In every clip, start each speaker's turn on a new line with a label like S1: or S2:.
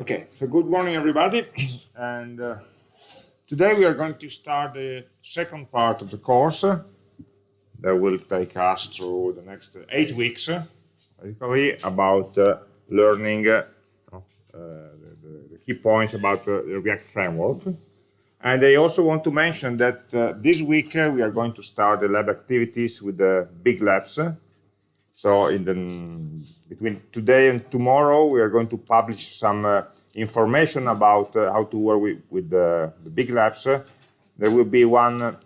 S1: Okay, so good morning, everybody. and uh, today we are going to start the second part of the course that will take us through the next eight weeks, uh, about uh, learning uh, the, the, key points about the React framework. And I also want to mention that this week we are going to start the lab activities with the big labs. So in the between today and tomorrow, we are going to publish some uh, information about uh, how to work with, with the, the big labs. there will be one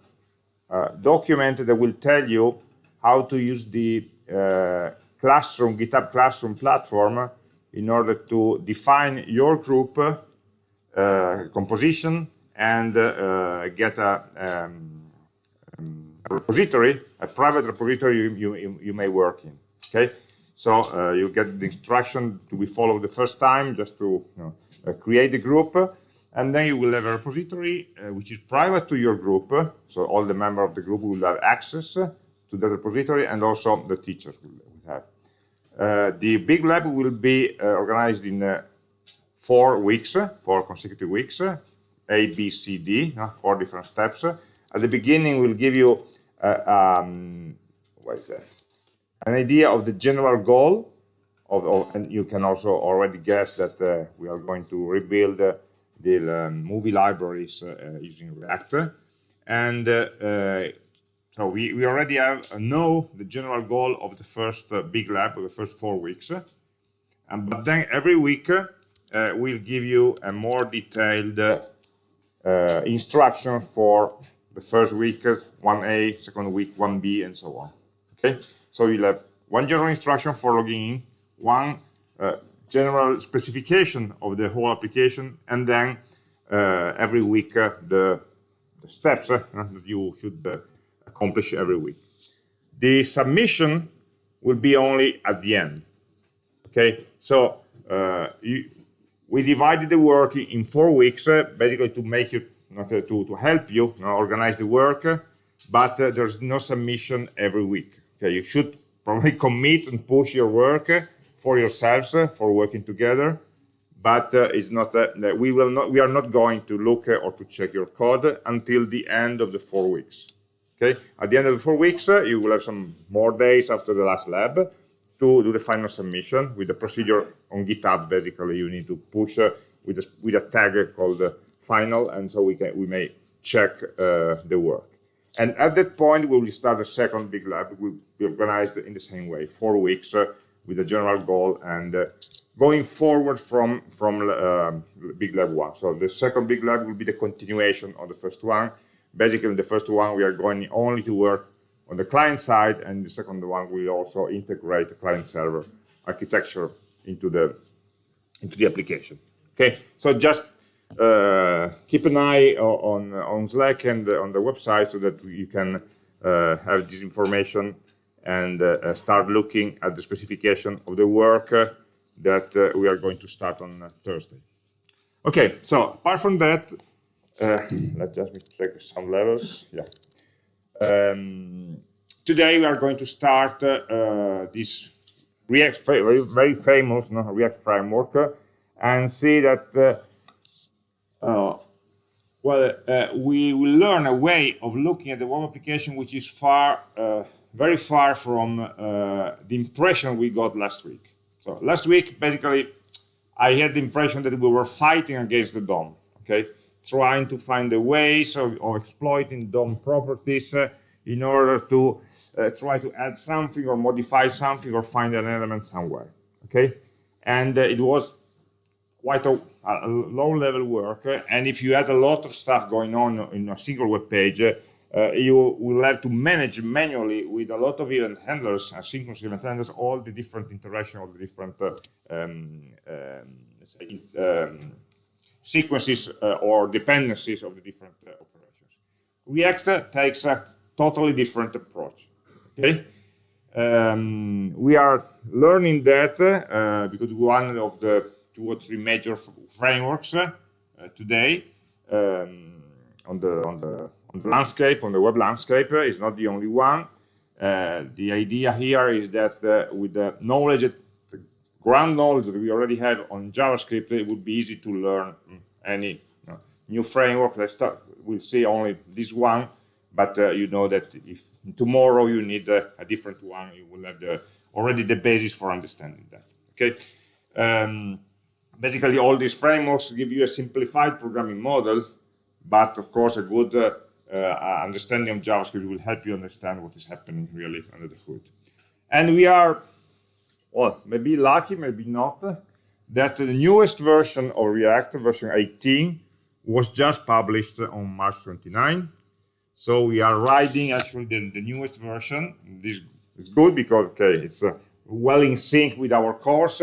S1: uh, document that will tell you how to use the uh, classroom, GitHub Classroom platform in order to define your group uh, composition and uh, get a, um, um, a, repository, a private repository you, you, you may work in. Okay, so uh, you get the instruction to be followed the first time, just to you know, uh, create the group, and then you will have a repository uh, which is private to your group. So all the members of the group will have access to the repository, and also the teachers will, have. Uh, the big lab will be uh, organized in uh, four weeks, four consecutive weeks, A, B, C, D, four different steps. At the beginning, we'll give you um, that? An idea of the general goal of, of, and you can also already guess that uh, we are going to rebuild uh, the um, movie libraries uh, using React. And uh, uh, so we, we already have uh, know the general goal of the first big lab, the first four weeks. And, but then every week we'll give you a more detailed instruction for the first week, 1A, second week, 1B, and so on. Okay. So you'll have one general instruction for logging in, one uh, general specification of the whole application, and then uh, every week uh, the, the, steps uh, that you should uh, accomplish every week. The submission will be only at the end. Okay, so uh, you, we divided the work in four weeks, basically to make you to, to help you, organize the work, but there's no submission every week. Okay, you should probably commit and push your work eh, for yourselves eh, for working together. But uh, it's not we will not we are not going to look or to check your code until the end of the four weeks. Okay, at the end of the four weeks, you will have some more days after the last lab to do the final submission with the procedure on GitHub. Basically, you need to push with a, with a tag called final, and so we can we may check uh, the work. And at that point, we will start a second big lab. We will be organized in the same way, four weeks uh, with a general goal and uh, going forward from, from uh, big lab one. So the second big lab will be the continuation of the first one. Basically, in the first one, we are going only to work on the client side, and the second one will also integrate the client server architecture into the into the application. Okay, so just keep an eye on on Slack and on the website so that you can uh, have this information and uh, start looking at the specification of the work that we are going to start on Thursday. Okay, so apart from that, let's just check some levels. Yeah. Um, today we are going to start uh, this React very, very famous no, React framework uh, and see that uh, uh, well, uh, we will learn a way of looking at the web application which is far, uh, very far from the impression we got last week. So last week, basically, I had the impression that we were fighting against the DOM, okay? Trying to find the ways of, of exploiting DOM properties uh, in order to uh, try to add something or modify something or find an element somewhere, okay? And uh, it was quite a, low-level work. And if you had a lot of stuff going on in a single web page, uh, you will have to manage manually with a lot of event handlers, asynchronous event handlers, all the different interaction of the different uh, um, um, um, sequences uh, or dependencies of the different uh, operations. React takes a totally different approach. Okay, um, we are learning that uh, because one of the two or three major frameworks uh, today um, on the on the on the landscape on the web landscape uh, is not the only one. Uh, the idea here is that with the knowledge ground knowledge that we already have on JavaScript, it would be easy to learn any new framework. Let's start. We'll see only this one, but uh, you know that if tomorrow you need uh, a different one, you will have the, already the basis for understanding that. Okay. Um, basically, all these frameworks give you a simplified programming model, but of course, a good uh, uh understanding of JavaScript will help you understand what is happening really under the hood. And we are well, maybe lucky, maybe not, that the newest version of React, version 18, was just published on March 29. So we are riding actually the, the newest version. This is good because, okay, it's uh, well in sync with our course.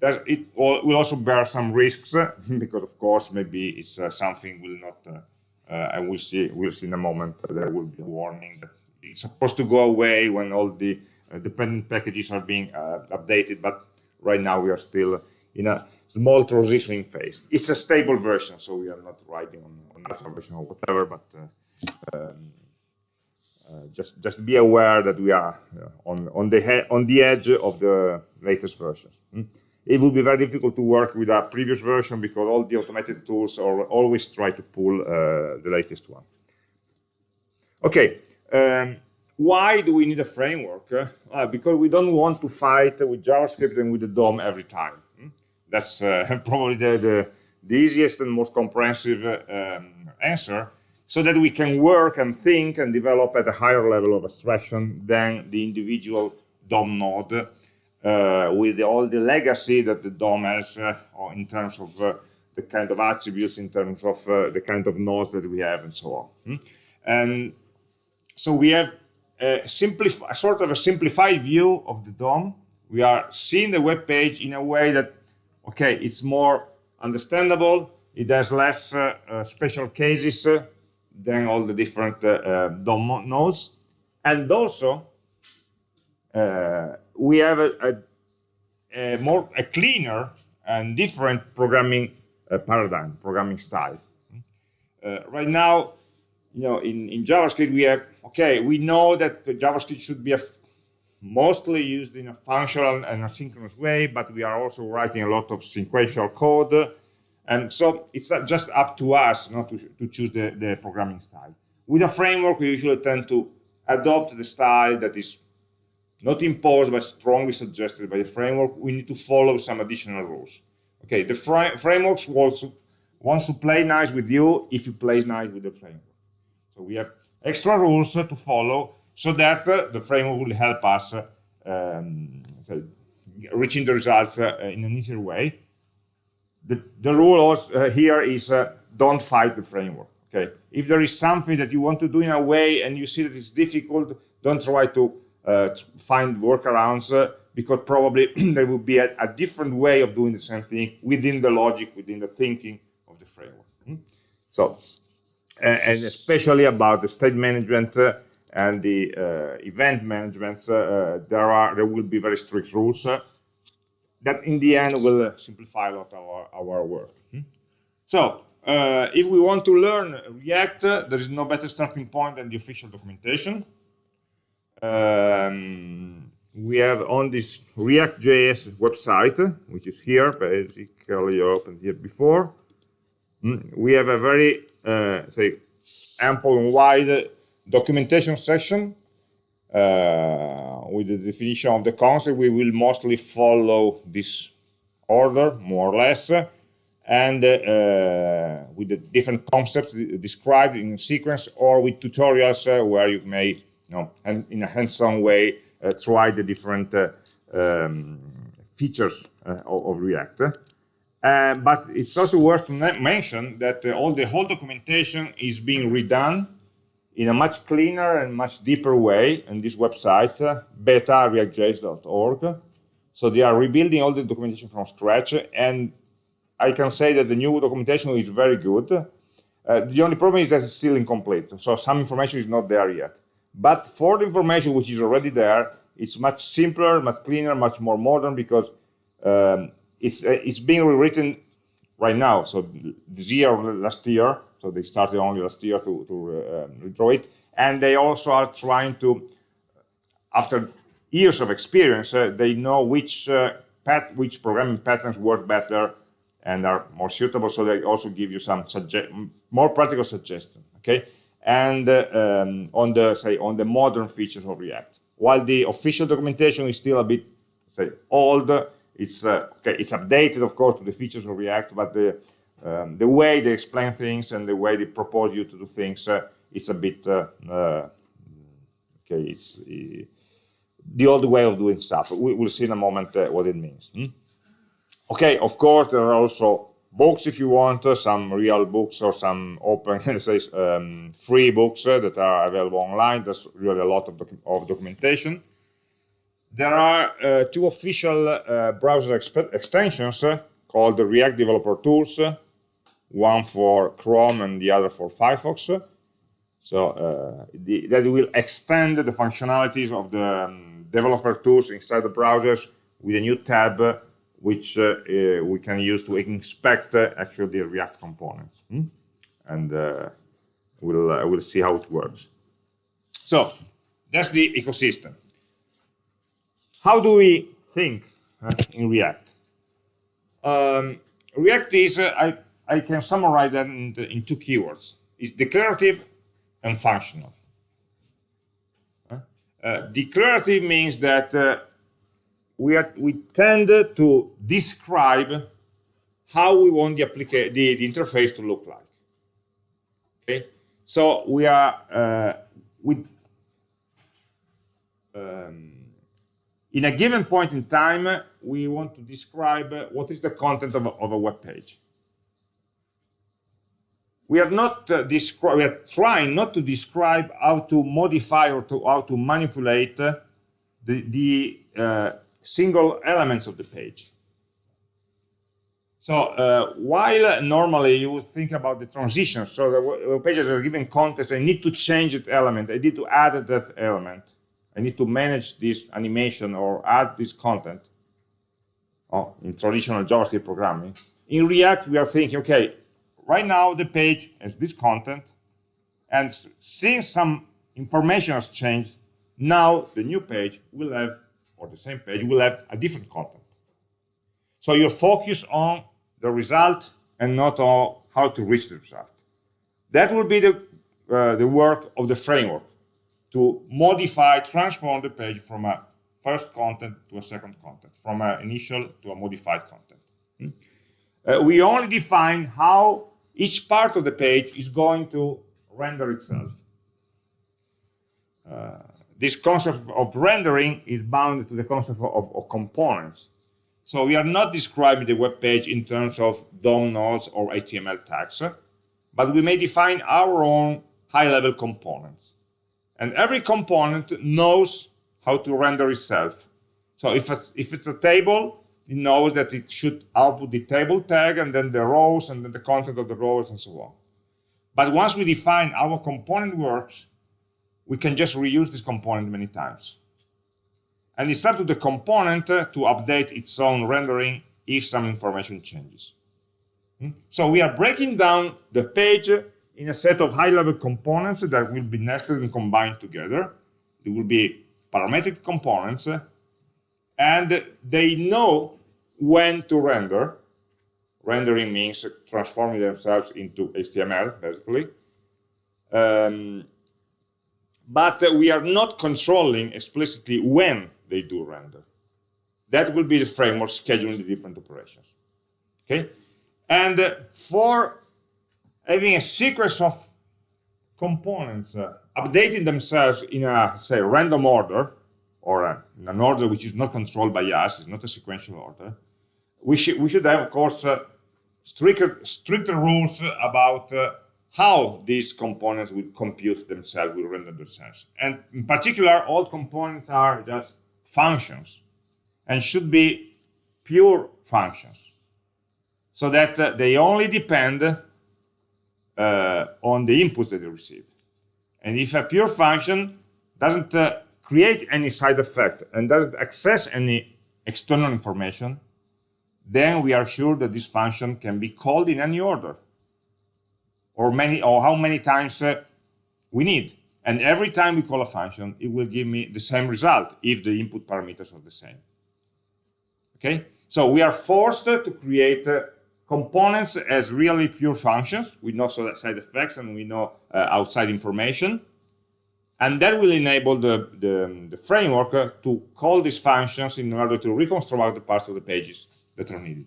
S1: That it will also bear some risks because, of course, maybe it's uh, something will not, uh, uh, and we'll see, we'll see in a moment, there will be a warning that it's supposed to go away when all the uh, dependent packages are being uh, updated, but right now we are still in a small transitioning phase. It's a stable version, so we are not writing on, on alpha version or whatever, but uh, um, uh, just just be aware that we are uh, on on the on the edge of the latest versions. Hmm? It would be very difficult to work with a previous version because all the automated tools are always try to pull uh, the latest one. Okay, um, why do we need a framework? Uh, because we don't want to fight with JavaScript and with the DOM every time. Hmm? That's uh, probably the, the, the, easiest and most comprehensive um, answer so that we can work and think and develop at a higher level of abstraction than the individual DOM node with the, all the legacy that the DOM has uh, in terms of uh, the kind of attributes, in terms of the kind of nodes that we have and so on. Hmm? And so we have a, a sort of a simplified view of the DOM. We are seeing the web page in a way that, okay, it's more understandable. It has less uh, uh, special cases uh, than all the different uh, uh, DOM nodes. And also, uh, we have a, a, a, more a cleaner and different programming uh, paradigm, programming style. Uh, right now, you know, in, in JavaScript, we have, okay, we know that JavaScript should be mostly used in a functional and asynchronous way, but we are also writing a lot of sequential code. And so it's just up to us not to, to choose the, the programming style. With a framework, we usually tend to adopt the style that is not imposed but strongly suggested by the framework. We need to follow some additional rules. Okay, the frameworks wants to, play nice with you if you play nice with the framework. So we have extra rules to follow so that uh, the framework will help us uh, um, reaching the results uh, in an easier way. The, the rule here is don't fight the framework. Okay, if there is something that you want to do in a way and you see that it's difficult, don't try to uh, find workarounds uh, because probably there will be a, a, different way of doing the same thing within the logic, within the thinking of the framework. Hmm? So and especially about the state management uh, and the uh, event management, uh, there are there will be very strict rules that in the end will simplify a lot our, our work. Hmm? So uh, if we want to learn React, uh, there is no better starting point than the official documentation. Um, we have on this React.js website, which is here, basically opened here before. Mm, we have a very, uh, say, ample and wide documentation section uh, with the definition of the concept. We will mostly follow this order, more or less, and uh, with the different concepts described in sequence or with tutorials uh, where you may, you know, and in a hands-on way, uh, try the different uh, um, features of, of React. Uh, but it's also worth to mention that uh, all the whole documentation is being redone in a much cleaner and much deeper way in this website, uh, beta-reactjs.org. So they are rebuilding all the documentation from scratch, and I can say that the new documentation is very good. Uh, the only problem is that it's still incomplete, so some information is not there yet. But for the information which is already there, it's much simpler, much cleaner, much more modern because um, it's uh, it's being rewritten right now. So this year last year, so they started only last year to to uh, redraw it, and they also are trying to, after years of experience, uh, they know which uh, pat which programming patterns work better and are more suitable. So they also give you some more practical suggestions. Okay, and uh, um, on the say on the modern features of React. While the official documentation is still a bit say old, it's uh, okay, it's updated of course to the features of React, but the um, the way they explain things and the way they propose you to do things uh, is a bit uh, uh, okay. It's uh, the old way of doing stuff. We, will see in a moment what it means. Hmm? Okay, of course there are also books if you want, uh, some real books or some open, say, um, free books uh, that are available online. There's really a lot of, of documentation. There are uh, two official browser extensions called the React Developer Tools, one for Chrome and the other for Firefox. So uh, the, that will extend the functionalities of the um, developer tools inside the browsers with a new tab which uh, uh, we can use to inspect uh, actually the React components. Hmm? And we'll, we'll see how it works. So that's the ecosystem. How do we think in React? Um, React is, I, I can summarize that in, the, in two keywords. It's declarative and functional. Uh, declarative means that uh, we, are, we tend to describe how we want the, the, the interface to look like. Okay, so we are uh, we um, in a given point in time we want to describe what is the content of a, of a web page. We are not uh, we are trying not to describe how to modify or to how to manipulate the the uh, single elements of the page. So uh, while normally you would think about the transitions, so the pages are given context, I need to change that element, I need to add that element, I need to manage this animation or add this content oh, in traditional JavaScript programming. In React, we are thinking, okay, right now the page has this content, and since some information has changed, now the new page will have or the same page will have a different content. So you focus on the result and not on how to reach the result. That will be the, uh, the work of the framework to modify, transform the page from a first content to a second content, from an initial to a modified content. Hmm? Uh, we only define how each part of the page is going to render itself. Uh, this concept of rendering is bound to the concept of, of, components. So we are not describing the web page in terms of DOM nodes or HTML tags, but we may define our own high-level components. And every component knows how to render itself. So if it's, if it's a table, it knows that it should output the table tag and then the rows and then the content of the rows and so on. But once we define our component works, we can just reuse this component many times. And it's up to the component uh, to update its own rendering if some information changes. Hmm? So we are breaking down the page in a set of high-level components that will be nested and combined together. They will be parametric components, and they know when to render. Rendering means transforming themselves into HTML, basically. Um, but we are not controlling explicitly when they do render. That will be the framework scheduling the different operations. Okay, and uh, for having a sequence of components uh, updating themselves in a say random order or uh, in an order which is not controlled by us, it's not a sequential order. We should we should have of course uh, stricter stricter rules about uh, how these components will compute themselves, will render themselves. And in particular, all components are just functions and should be pure functions so that uh, they only depend uh, on the inputs that they receive. And if a pure function doesn't uh, create any side effect and doesn't access any external information, then we are sure that this function can be called in any order or many or how many times uh, we need. And every time we call a function, it will give me the same result if the input parameters are the same. Okay? So we are forced to create uh, components as really pure functions with no side effects and we know uh, outside information. And that will enable the, the, the framework uh, to call these functions in order to reconstruct the parts of the pages that are needed.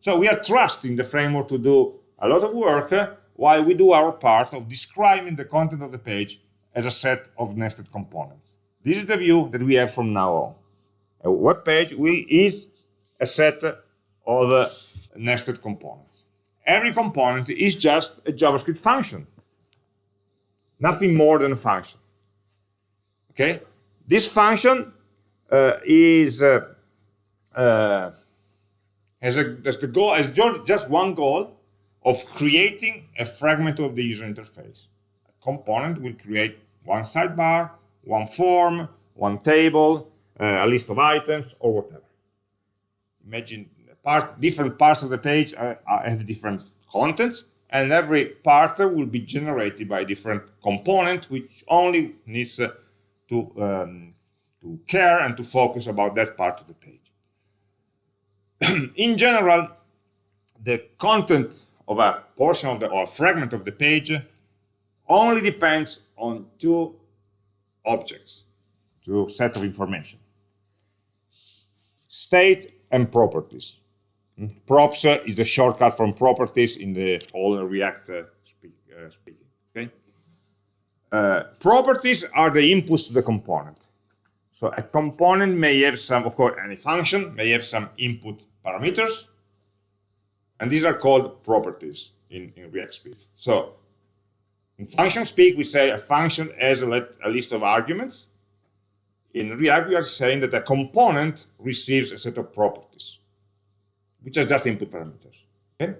S1: So we are trusting the framework to do a lot of work uh, while we do our part of describing the content of the page as a set of nested components. This is the view that we have from now on. A web page is a set of nested components. Every component is just a JavaScript function, nothing more than a function. Okay, this function uh, is uh, uh, has, a, has the goal as just one goal of creating a fragment of the user interface. A component will create one sidebar, one form, one table, uh, a list of items, or whatever. Imagine part, different parts of the page have different contents, and every part will be generated by different component, which only needs uh, to, um, to care and to focus about that part of the page. In general, the content of a portion of the or a fragment of the page only depends on two objects, two set of information. State and properties. Props is a shortcut from properties in the whole React uh, speak, uh, speaking. Okay. Uh, properties are the inputs to the component. So a component may have some, of course, any function may have some input parameters, and these are called properties in, in React speak. So in function speak, we say a function has a, a list of arguments. In React, we are saying that a component receives a set of properties which are just input parameters. Okay?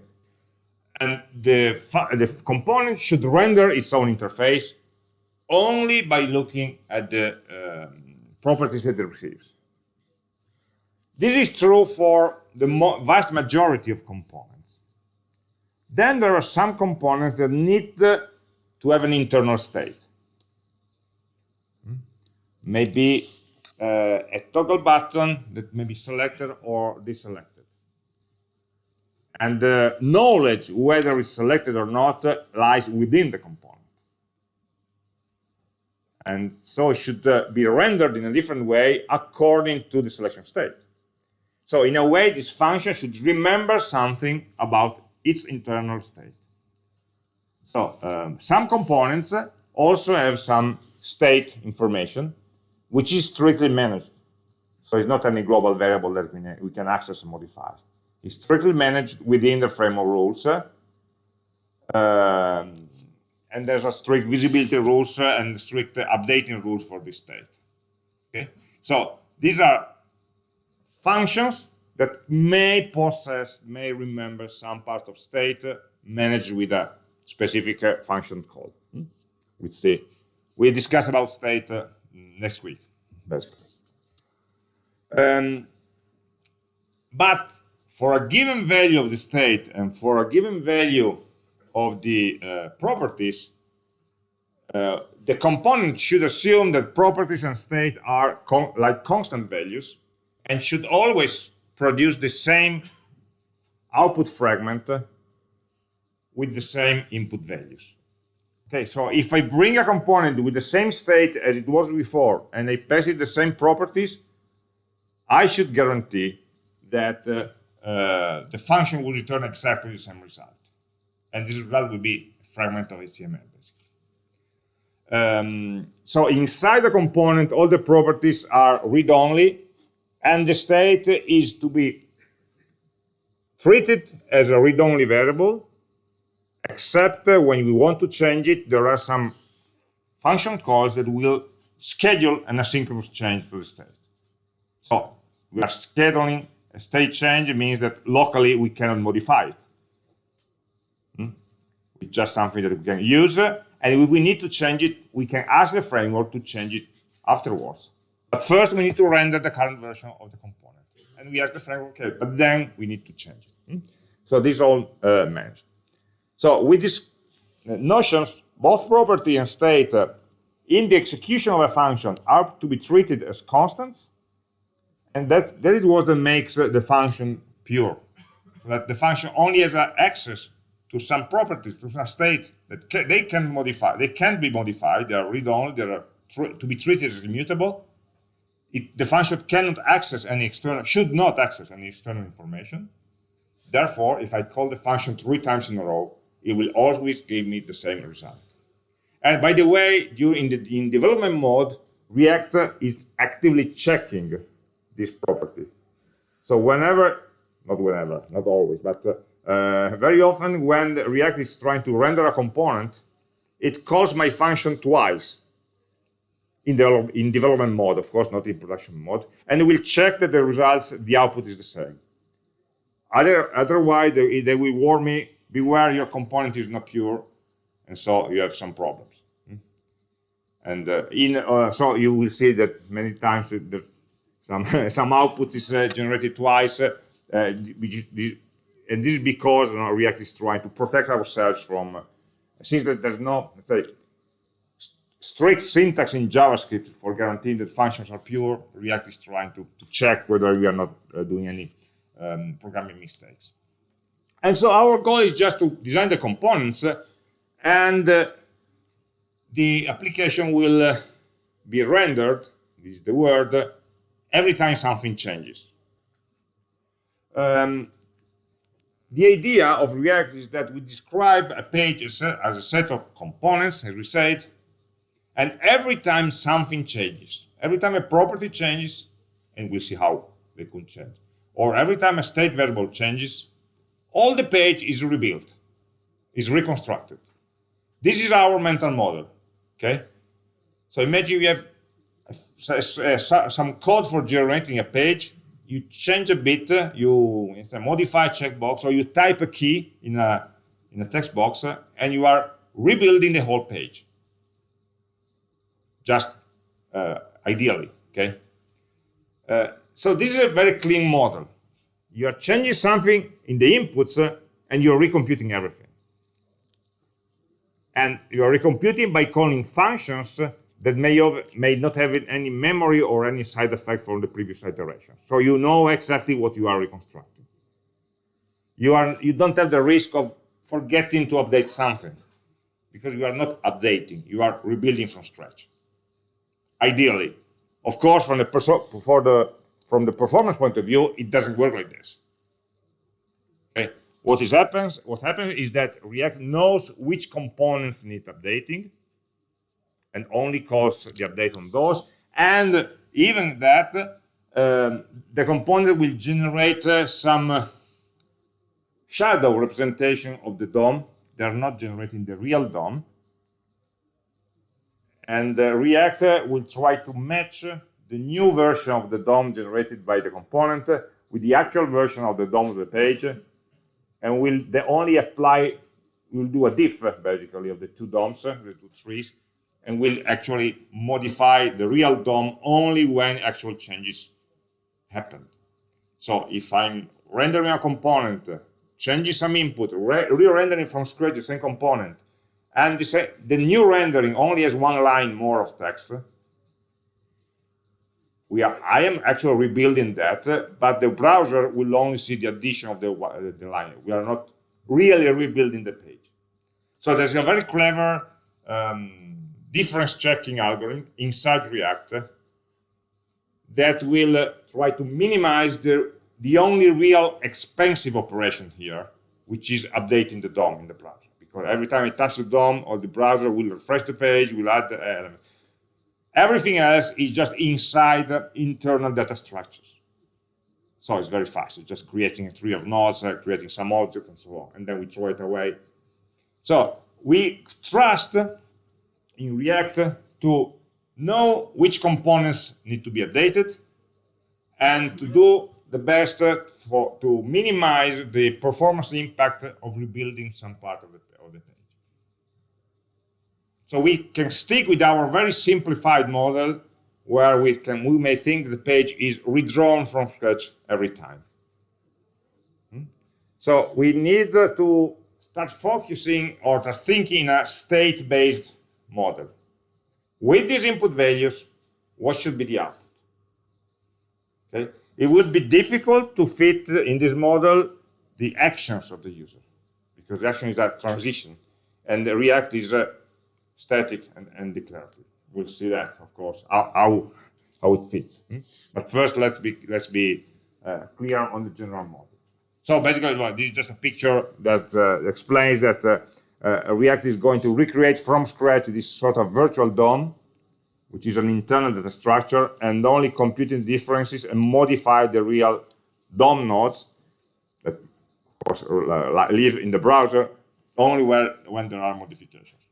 S1: And the, the component should render its own interface only by looking at the um, properties that it receives. This is true for the vast majority of components. Then there are some components that need to have an internal state. Hmm? Maybe uh, a toggle button that may be selected or deselected and the knowledge whether it's selected or not lies within the component. And so it should uh, be rendered in a different way according to the selection state. So in a way, this function should remember something about its internal state. So um, some components also have some state information, which is strictly managed. So it's not any global variable that we can access and modify It's strictly managed within the framework rules. Um, and there's a strict visibility rules and strict updating rules for this state. Okay, so these are functions that may possess, may remember some part of state managed with a specific uh, function call. Hmm? We see. We discuss about state uh, next week, basically. Um, but for a given value of the state and for a given value of the uh, properties, uh, the component should assume that properties and state are con like constant values and should always produce the same output fragment with the same input values. Okay, so if I bring a component with the same state as it was before and I pass it the same properties, I should guarantee that uh, uh, the function will return exactly the same result. And this result will be a fragment of HTML, basically. Um, so inside the component, all the properties are read-only, and the state is to be treated as a read-only variable, except when we want to change it, there are some function calls that will schedule an asynchronous change to the state. So we are scheduling a state change means that locally we cannot modify it. Hmm? It's just something that we can use, and if we need to change it, we can ask the framework to change it afterwards. But first we need to render the current version of the component. And we ask the framework, okay, but then we need to change it. Hmm? So this is all uh, managed. So with these uh, notions, both property and state uh, in the execution of a function are to be treated as constants And that, that is what makes the function pure. So that the function only has access to some properties, to some state that ca they can modify. They can be modified. They are read-only. They are to be treated as immutable. It, the function cannot access any external, should not access any external information. Therefore, if I call the function three times in a row, it will always give me the same result. And by the way, during the in development mode, React is actively checking this property. So whenever, not whenever, not always, but uh, uh, very often when React is trying to render a component, it calls my function twice in, develop, in development mode, of course, not in production mode, and it will check that the results, the output is the same. Other, otherwise, they, they will warn me, beware your component is not pure, and so you have some problems. Hmm? And uh, in uh, so you will see that many times the, some some output is uh, generated twice, uh, and this is because you know, React is trying to protect ourselves from, uh, since that there's no say, strict syntax in JavaScript for guaranteeing that functions are pure, React is trying to, to check whether we are not uh, doing any um, programming mistakes. And so our goal is just to design the components uh, and uh, the application will uh, be rendered, this is the word, every time something changes. Um, the idea of React is that we describe a page as a, as a set of components, as we said, and every time something changes, every time a property changes, and we'll see how they could change, or every time a state variable changes, all the page is rebuilt, is reconstructed. This is our mental model, okay? So imagine you have some code for generating a page you change a bit, uh, you modify a checkbox, or you type a key in a, in a text box, uh, and you are rebuilding the whole page. Just uh, ideally, okay? Uh, so this is a very clean model. You are changing something in the inputs, uh, and you're recomputing everything. And you are recomputing by calling functions that may, have, may not have any memory or any side effect from the previous iteration. So you know exactly what you are reconstructing. You, are, you don't have the risk of forgetting to update something because you are not updating, you are rebuilding from scratch. Ideally. Of course, from the, the, from the performance point of view, it doesn't work like this. Okay. What is happens, what happens is that React knows which components need updating, and only calls the update on those. And even that, um, the component will generate uh, some uh, shadow representation of the DOM. They're not generating the real DOM. And uh, React will try to match the new version of the DOM generated by the component with the actual version of the DOM of the page. And will only apply, we'll do a diff basically of the two DOMs, the two trees, and will actually modify the real DOM only when actual changes happen. So if I'm rendering a component, changing some input, re-rendering from scratch the same component, and the, the new rendering only has one line more of text, we are, I am actually rebuilding that, but the browser will only see the addition of the, the line. We are not really rebuilding the page. So there's a very clever um, difference checking algorithm inside React that will uh, try to minimize the, the only real expensive operation here, which is updating the DOM in the browser. Because every time I touch the DOM, or the browser will refresh the page, will add the element. Everything else is just inside internal data structures. So it's very fast. It's just creating a tree of nodes, uh, creating some objects, and so on. And then we throw it away. So we trust in React to know which components need to be updated and to do the best for, to minimize the performance impact of rebuilding some part of the, of the page. So we can stick with our very simplified model where we can we may think the page is redrawn from scratch every time. Hmm? So we need to start focusing or thinking in a state-based model. With these input values, what should be the output? Okay? It would be difficult to fit in this model the actions of the user because the action is a transition and the React is uh, static and, and, declarative. We'll see that, of course, how, how, how it fits. Hmm? But first, let's be, let's be uh, clear on the general model. So basically, well, this is just a picture that uh, explains that uh, uh, React is going to recreate from scratch this sort of virtual DOM which is an internal data structure, and only computing differences and modify the real DOM nodes that, of course, uh, live in the browser only where, when there are modifications.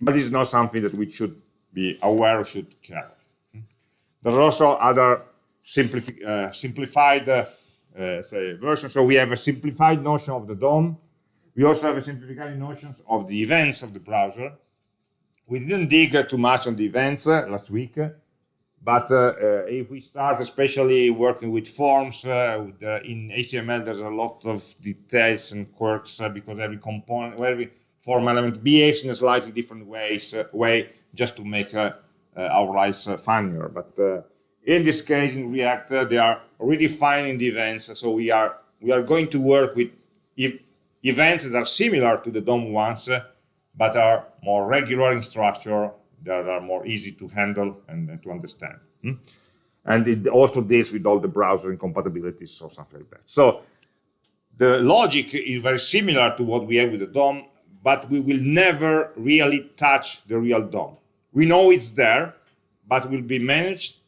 S1: But this is not something that we should be aware or should care. There are also other uh, simplified uh, uh, say versions. So we have a simplified notion of the DOM. We also have a simplified notion of the events of the browser we didn't dig too much on the events uh, last week, uh, but uh, uh, if we start especially working with forms, uh, with, uh, in HTML there's a lot of details and quirks because every component, every form element behaves in a slightly different ways, way just to make our lives funnier. But in this case, in React, they are redefining the events. So we are we are going to work with events that are similar to the DOM ones, but are more regular in structure, that are more easy to handle and, to understand. Hmm? And it also deals with all the browser incompatibilities or something like that. So the logic is very similar to what we have with the DOM, but we will never really touch the real DOM. We know it's there, but will be managed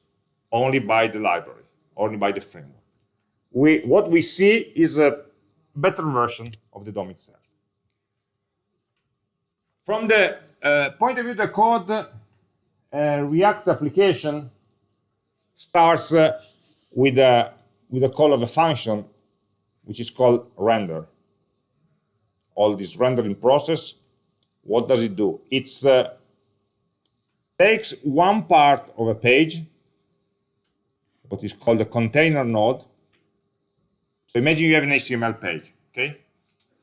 S1: only by the library, only by the framework. We, what we see is a better version of the DOM itself. From the uh, point of view of the code, uh, React application starts uh, with, a, with a call of a function, which is called render. All this rendering process, what does it do? It uh, takes one part of a page, what is called a container node. So imagine you have an HTML page, okay?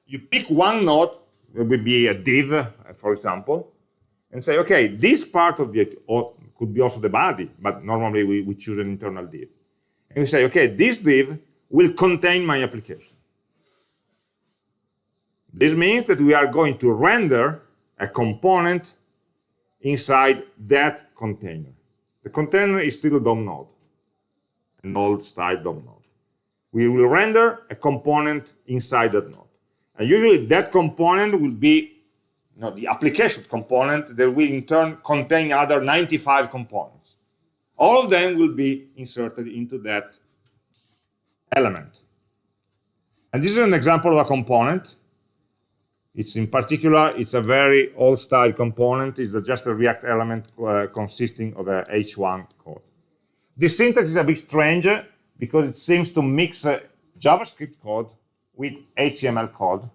S1: You pick one node there will be a div, for example, and say, okay, this part of the, could be also the body, but normally we, we choose an internal div. And we say, okay, this div will contain my application. This means that we are going to render a component inside that container. The container is still a DOM node, an old style DOM node. We will render a component inside that node. And usually that component will be you know, the application component that will in turn contain other 95 components. All of them will be inserted into that element. And this is an example of a component. It's in particular, it's a very old style component. It's just a React element uh, consisting of a H1 code. This syntax is a bit strange because it seems to mix JavaScript code with HTML code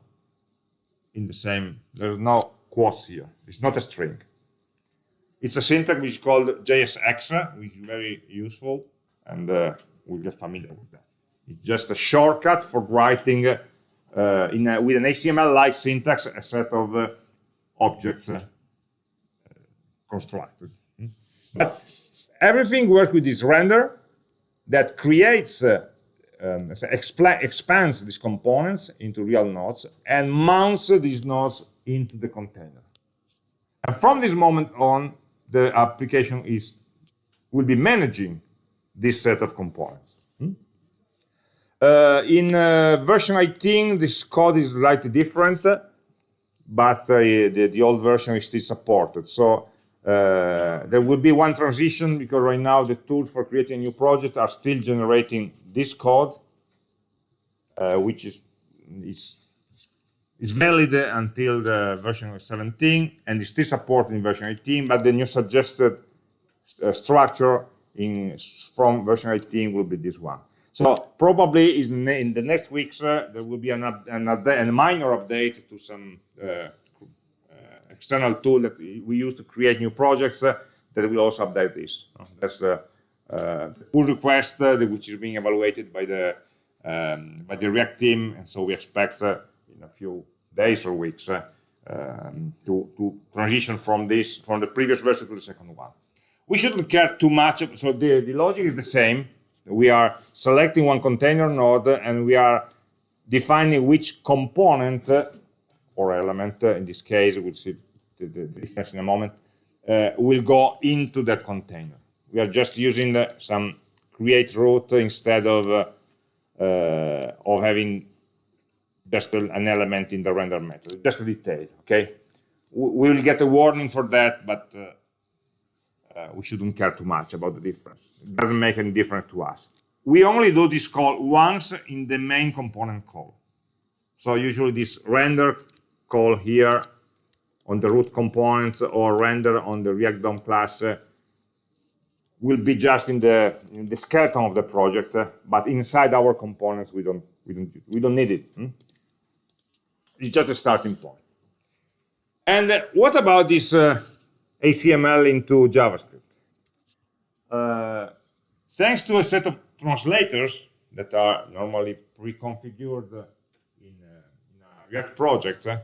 S1: in the same, there's no quotes here. It's not a string. It's a syntax which is called JSX, which is very useful, and uh, we'll get familiar with that. It's just a shortcut for writing uh, in a, with an HTML-like syntax a set of uh, objects uh, constructed. But everything works with this render that creates uh, um, expands these components into real nodes and mounts these nodes into the container. And from this moment on, the application is will be managing this set of components. Hmm? Uh, in uh, version 18, this code is slightly different, but uh, the, the, old version is still supported. So uh, there will be one transition because right now the tools for creating a new project are still generating this code, uh, which is, is, is valid until the version 17 and is still supported in version 18, but the new suggested uh, structure in from version 18 will be this one. So probably in, the next weeks uh, there will be an, an a minor update to some uh, external tool that we use to create new projects uh, that will also update this. That's uh, the pull request, uh, which is being evaluated by the um, by the React team, and so we expect uh, in a few days or weeks um, to, to transition from this from the previous version to the second one. We shouldn't care too much. So the, the logic is the same. We are selecting one container node and we are defining which component or element, in this case, we'll see the, the difference in a moment, uh, will go into that container. We are just using uh, some createRoot instead of uh, uh of having just an element in the render method, just a detail, okay? We will get a warning for that, but uh, uh, we shouldn't care too much about the difference. It doesn't make any difference to us. We only do this call once in the main component call. So usually this render call here on the root components or render on the React DOM class uh, will be just in the, in the skeleton of the project, uh, but inside our components we don't we don't we don't need it. Hmm? It's just a starting point. And uh, what about this uh, HTML into JavaScript. Uh, thanks to a set of translators that are normally pre-configured in, uh, in, a React project, uh,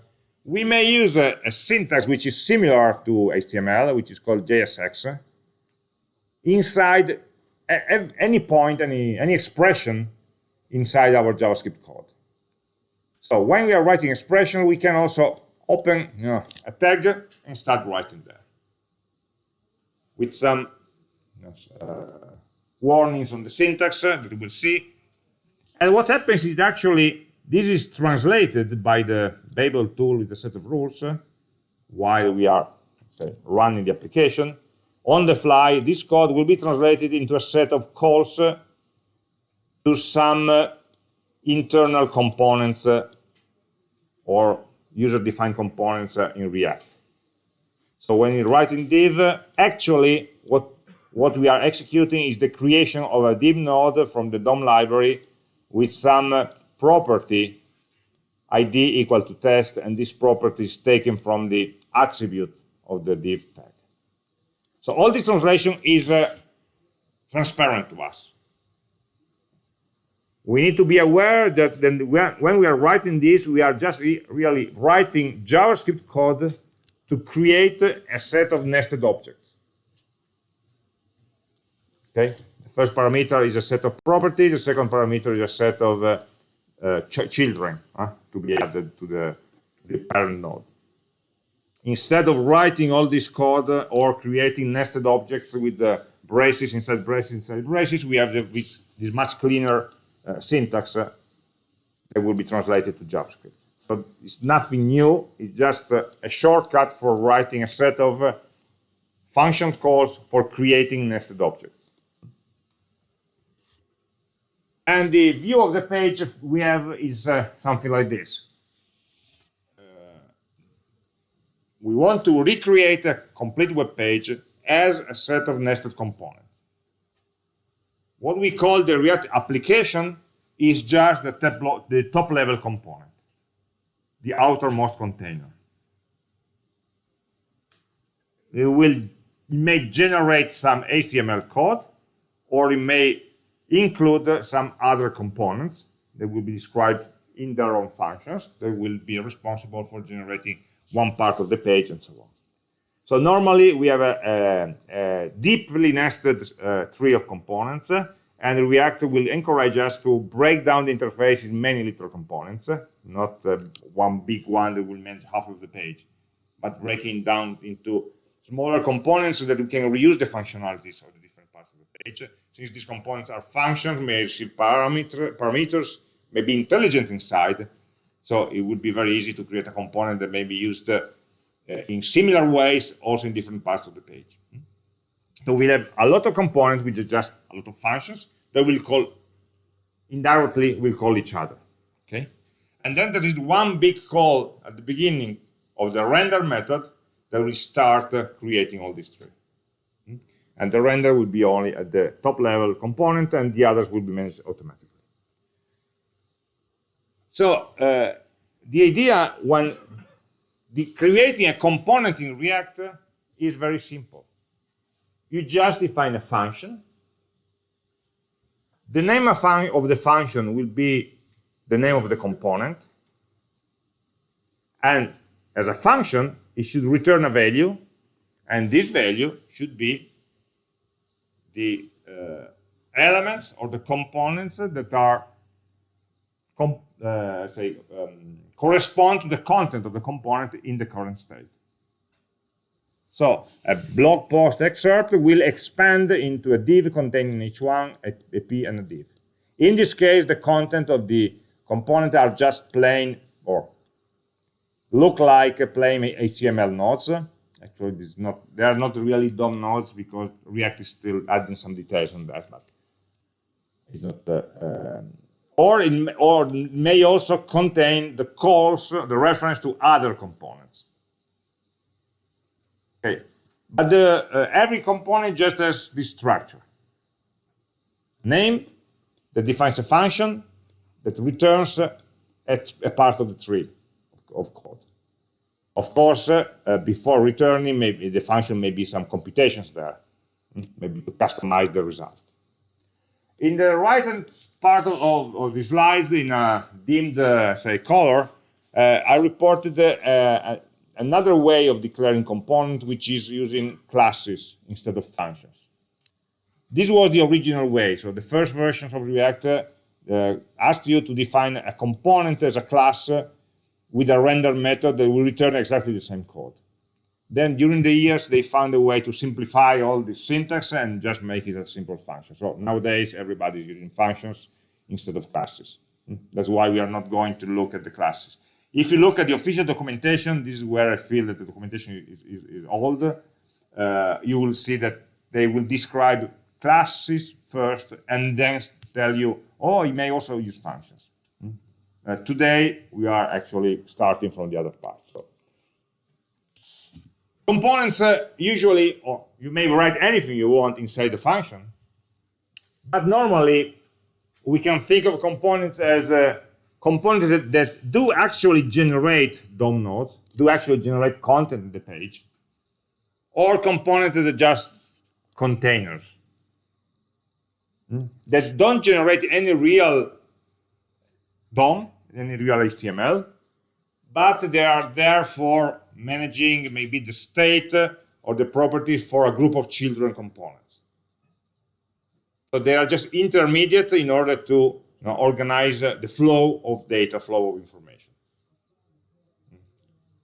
S1: we may use a, a, syntax which is similar to HTML, which is called JSX, inside any point, any, any expression inside our JavaScript code. So when we are writing expression, we can also open you know, a tag and start writing there with some uh, warnings on the syntax that we will see. And what happens is actually this is translated by the Babel tool with a set of rules uh, while we are say, running the application. On the fly, this code will be translated into a set of calls uh, to some uh, internal components uh, or user-defined components in React. So when you write in div, actually what, what we are executing is the creation of a div node from the DOM library with some property id equal to test, and this property is taken from the attribute of the div tag. So all this translation is uh, transparent to us. We need to be aware that when we are writing this, we are just re really writing JavaScript code to create a set of nested objects. Okay, the first parameter is a set of properties, the second parameter is a set of uh, ch children uh, to be added to the, the parent node. Instead of writing all this code uh, or creating nested objects with the braces inside braces inside braces, we have the, this much cleaner uh, syntax uh, that will be translated to JavaScript. So it's nothing new. It's just a, a shortcut for writing a set of uh, function calls for creating nested objects. And the view of the page we have is uh, something like this. Uh, we want to recreate a complete web page as a set of nested components. What we call the React application is just the top, the top level component the outermost container. It will it may generate some HTML code, or it may include some other components that will be described in their own functions that will be responsible for generating one part of the page and so on. So normally we have a, a, a deeply nested uh, tree of components and React will encourage us to break down the interface in many little components, not uh, one big one that will manage half of the page, but breaking down into smaller components so that we can reuse the functionalities of the parts of the page. Since these components are functions, may receive parameter, parameters, may be intelligent inside, so it would be very easy to create a component that may be used uh, in similar ways also in different parts of the page. So we'll have a lot of components, which are just a lot of functions that will call, indirectly, will call each other. Okay? And then there is one big call at the beginning of the render method that will start uh, creating all these three. And the render will be only at the top level component and the others will be managed automatically. So uh, the idea when the creating a component in React is very simple you just define a function. The name of the function will be the name of the component. And as a function, it should return a value. And this value should be the uh, elements or the components that are uh, say um, correspond to the content of the component in the current state. So a blog post excerpt will expand into a div containing h1, a, a p and a div. In this case, the content of the component are just plain or look like plain HTML nodes. Actually, is not, they are not really DOM nodes because React is still adding some details on that, but it's not. Uh, um, or it or may also contain the calls, the reference to other components. Okay, but the, uh, every component just has this structure. Name that defines a function that returns uh, at a part of the tree of code. Of course, uh, uh, before returning, maybe the function may be some computations there, hmm, maybe to customize the result. In the right hand part of, of the slides, in a dimmed, uh, say, color, uh, I reported uh, another way of declaring component, which is using classes instead of functions. This was the original way. So the first versions of React uh, asked you to define a component as a class with a render method that will return exactly the same code. Then during the years, they found a way to simplify all the syntax and just make it a simple function. So nowadays, everybody is using functions instead of classes. Hmm? That's why we are not going to look at the classes. If you look at the official documentation, this is where I feel that the documentation is, is, is old. Uh, you will see that they will describe classes first and then tell you, oh, you may also use functions. Uh, today, we are actually starting from the other part. So. Components uh, usually, or you may write anything you want inside the function, but normally we can think of components as uh, components that, that do actually generate DOM nodes, do actually generate content in the page, or components that are just containers hmm? that don't generate any real DOM, any real HTML, but they are there for managing maybe the state or the properties for a group of children components. So they are just intermediate in order to you know, organize the flow of data, flow of information.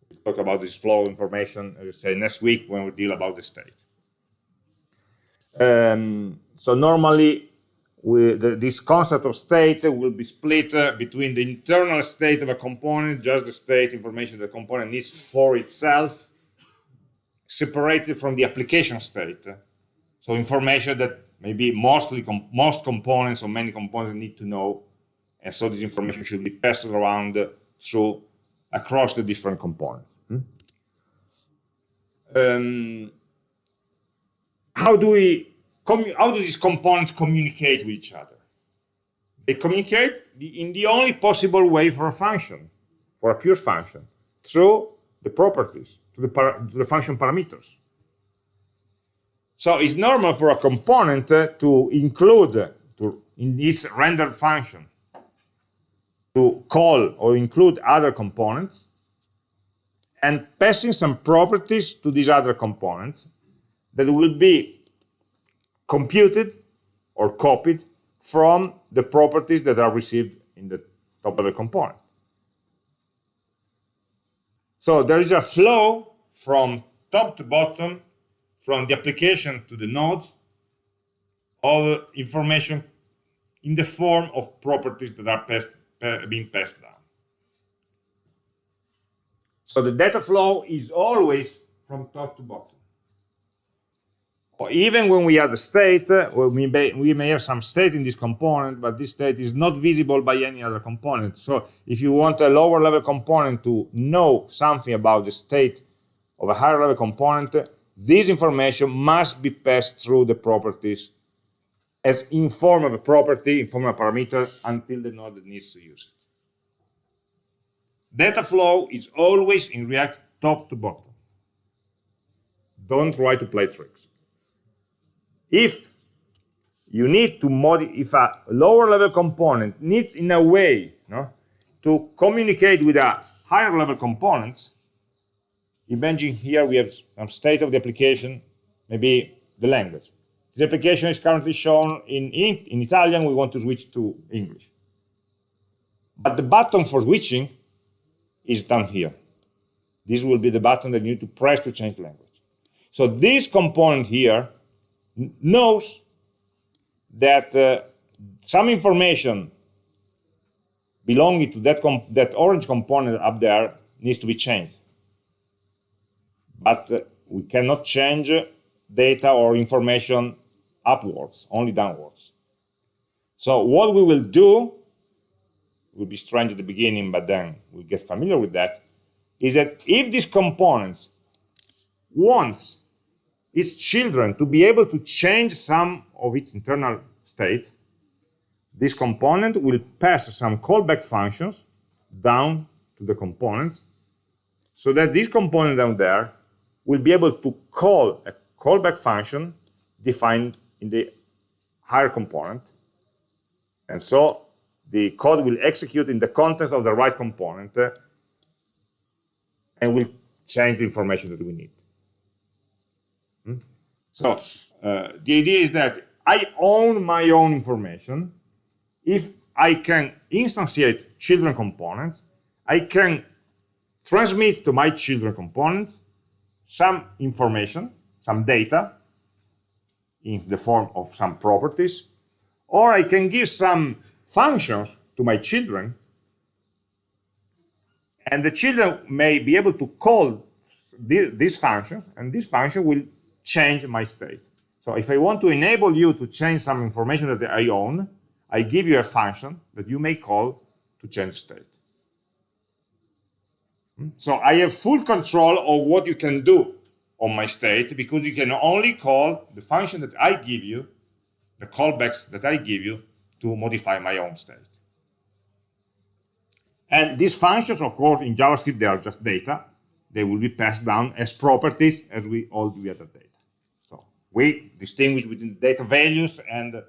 S1: We'll talk about this flow of information, as I say, next week when we deal about the state. Um, so normally we, the, this concept of state will be split uh, between the internal state of a component, just the state information the component needs for itself, separated from the application state. So information that maybe mostly com most components or many components need to know, and so this information should be passed around through across the different components. Hmm? Um, how do we how do these components communicate with each other? They communicate in the only possible way for a function, for a pure function, through the properties, to the, the function parameters. So it's normal for a component uh, to include to, in this rendered function to call or include other components and passing some properties to these other components that will be computed or copied from the properties that are received in the top of the component. So there is a flow from top to bottom, from the application to the nodes, of information in the form of properties that are passed, being passed down. So the data flow is always from top to bottom even when we have a state, uh, we may, we may have some state in this component, but this state is not visible by any other component. So if you want a lower level component to know something about the state of a higher level component, this information must be passed through the properties as in form of a property, in form of a parameter, until the node needs to use it. Data flow is always in React top to bottom. Don't try to play tricks. If you need to modify, if a lower level component needs in a way no, to communicate with a higher level component, imagine here we have some state of the application, maybe the language. the application is currently shown in, in, in Italian, we want to switch to English. But the button for switching is down here. This will be the button that you need to press to change language. So this component here knows that uh, some information belonging to that, that orange component up there needs to be changed. But uh, we cannot change data or information upwards, only downwards. So what we will do, will be strange at the beginning, but then we'll get familiar with that, is that if this component wants its children to be able to change some of its internal state, this component will pass some callback functions down to the components so that this component down there will be able to call a callback function defined in the higher component. And so the code will execute in the context of the right component uh, and will change the information that we need. So uh, the idea is that I own my own information. If I can instantiate children components, I can transmit to my children component some information, some data, in the form of some properties, or I can give some functions to my children, and the children may be able to call these functions, and this function will change my state. So if I want to enable you to change some information that I own, I give you a function that you may call to change state. Hmm? So I have full control of what you can do on my state because you can only call the function that I give you, the callbacks that I give you to modify my own state. And these functions, of course, in JavaScript, they are just data. They will be passed down as properties as we all do other data. We distinguish between data values and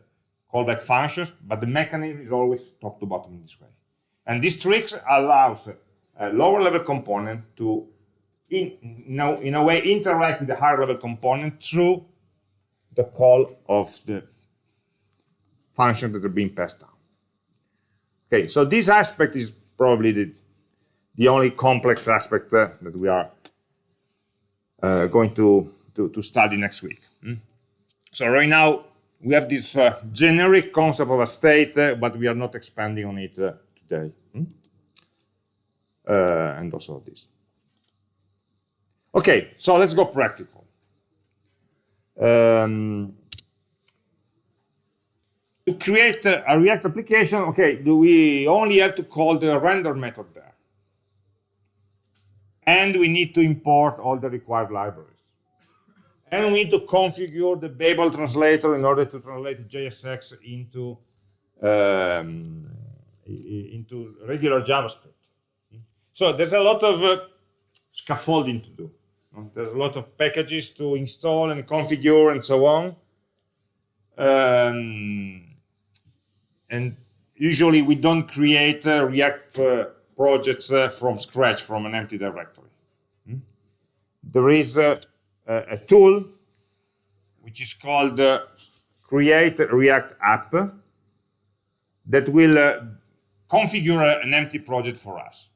S1: callback functions, but the mechanism is always top to bottom in this way. And this trick allows a lower level component to, in, in, a, in a way, interact with the higher level component through the call of the function that are being passed down. Okay, so this aspect is probably the, the only complex aspect uh, that we are uh, going to, to, to study next week. So right now, we have this uh, generic concept of a state, uh, but we are not expanding on it uh, today. Mm? and also this. Okay, so let's go practical. Um, to create a React application, okay, do we only have to call the render method there. And we need to import all the required libraries and we need to configure the Babel translator in order to translate JSX into um, into regular JavaScript. So there's a lot of uh, scaffolding to do. There's a lot of packages to install and configure and so on. Um, and usually we don't create uh, React uh, projects uh, from scratch from an empty directory. Hmm? There is uh, a tool which is called uh, create react app that will uh, configure an empty project for us.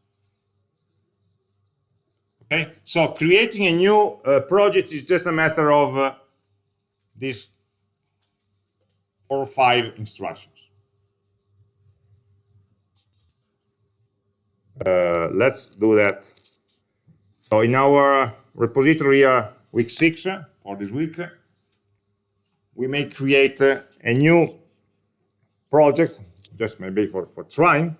S1: Okay? So creating a new uh, project is just a matter of uh, these four or five instructions. Uh, let's do that. So in our repository uh, week six for this week, we may create a new project, just maybe for, for trying,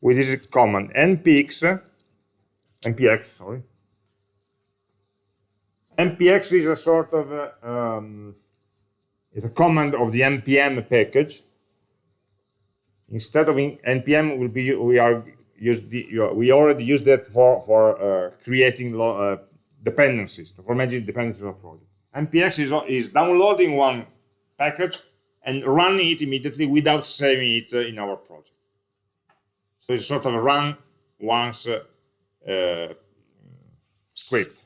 S1: with this command npx, npx, sorry. npx is a sort of a, um, is a command of the npm package. Instead of npm, will be we are used the, we already use that for for uh, creating uh, dependencies, for managing dependencies of a project. NPX is, is downloading one package and running it immediately without saving it uh, in our project. So it's sort of a run once uh, uh, script.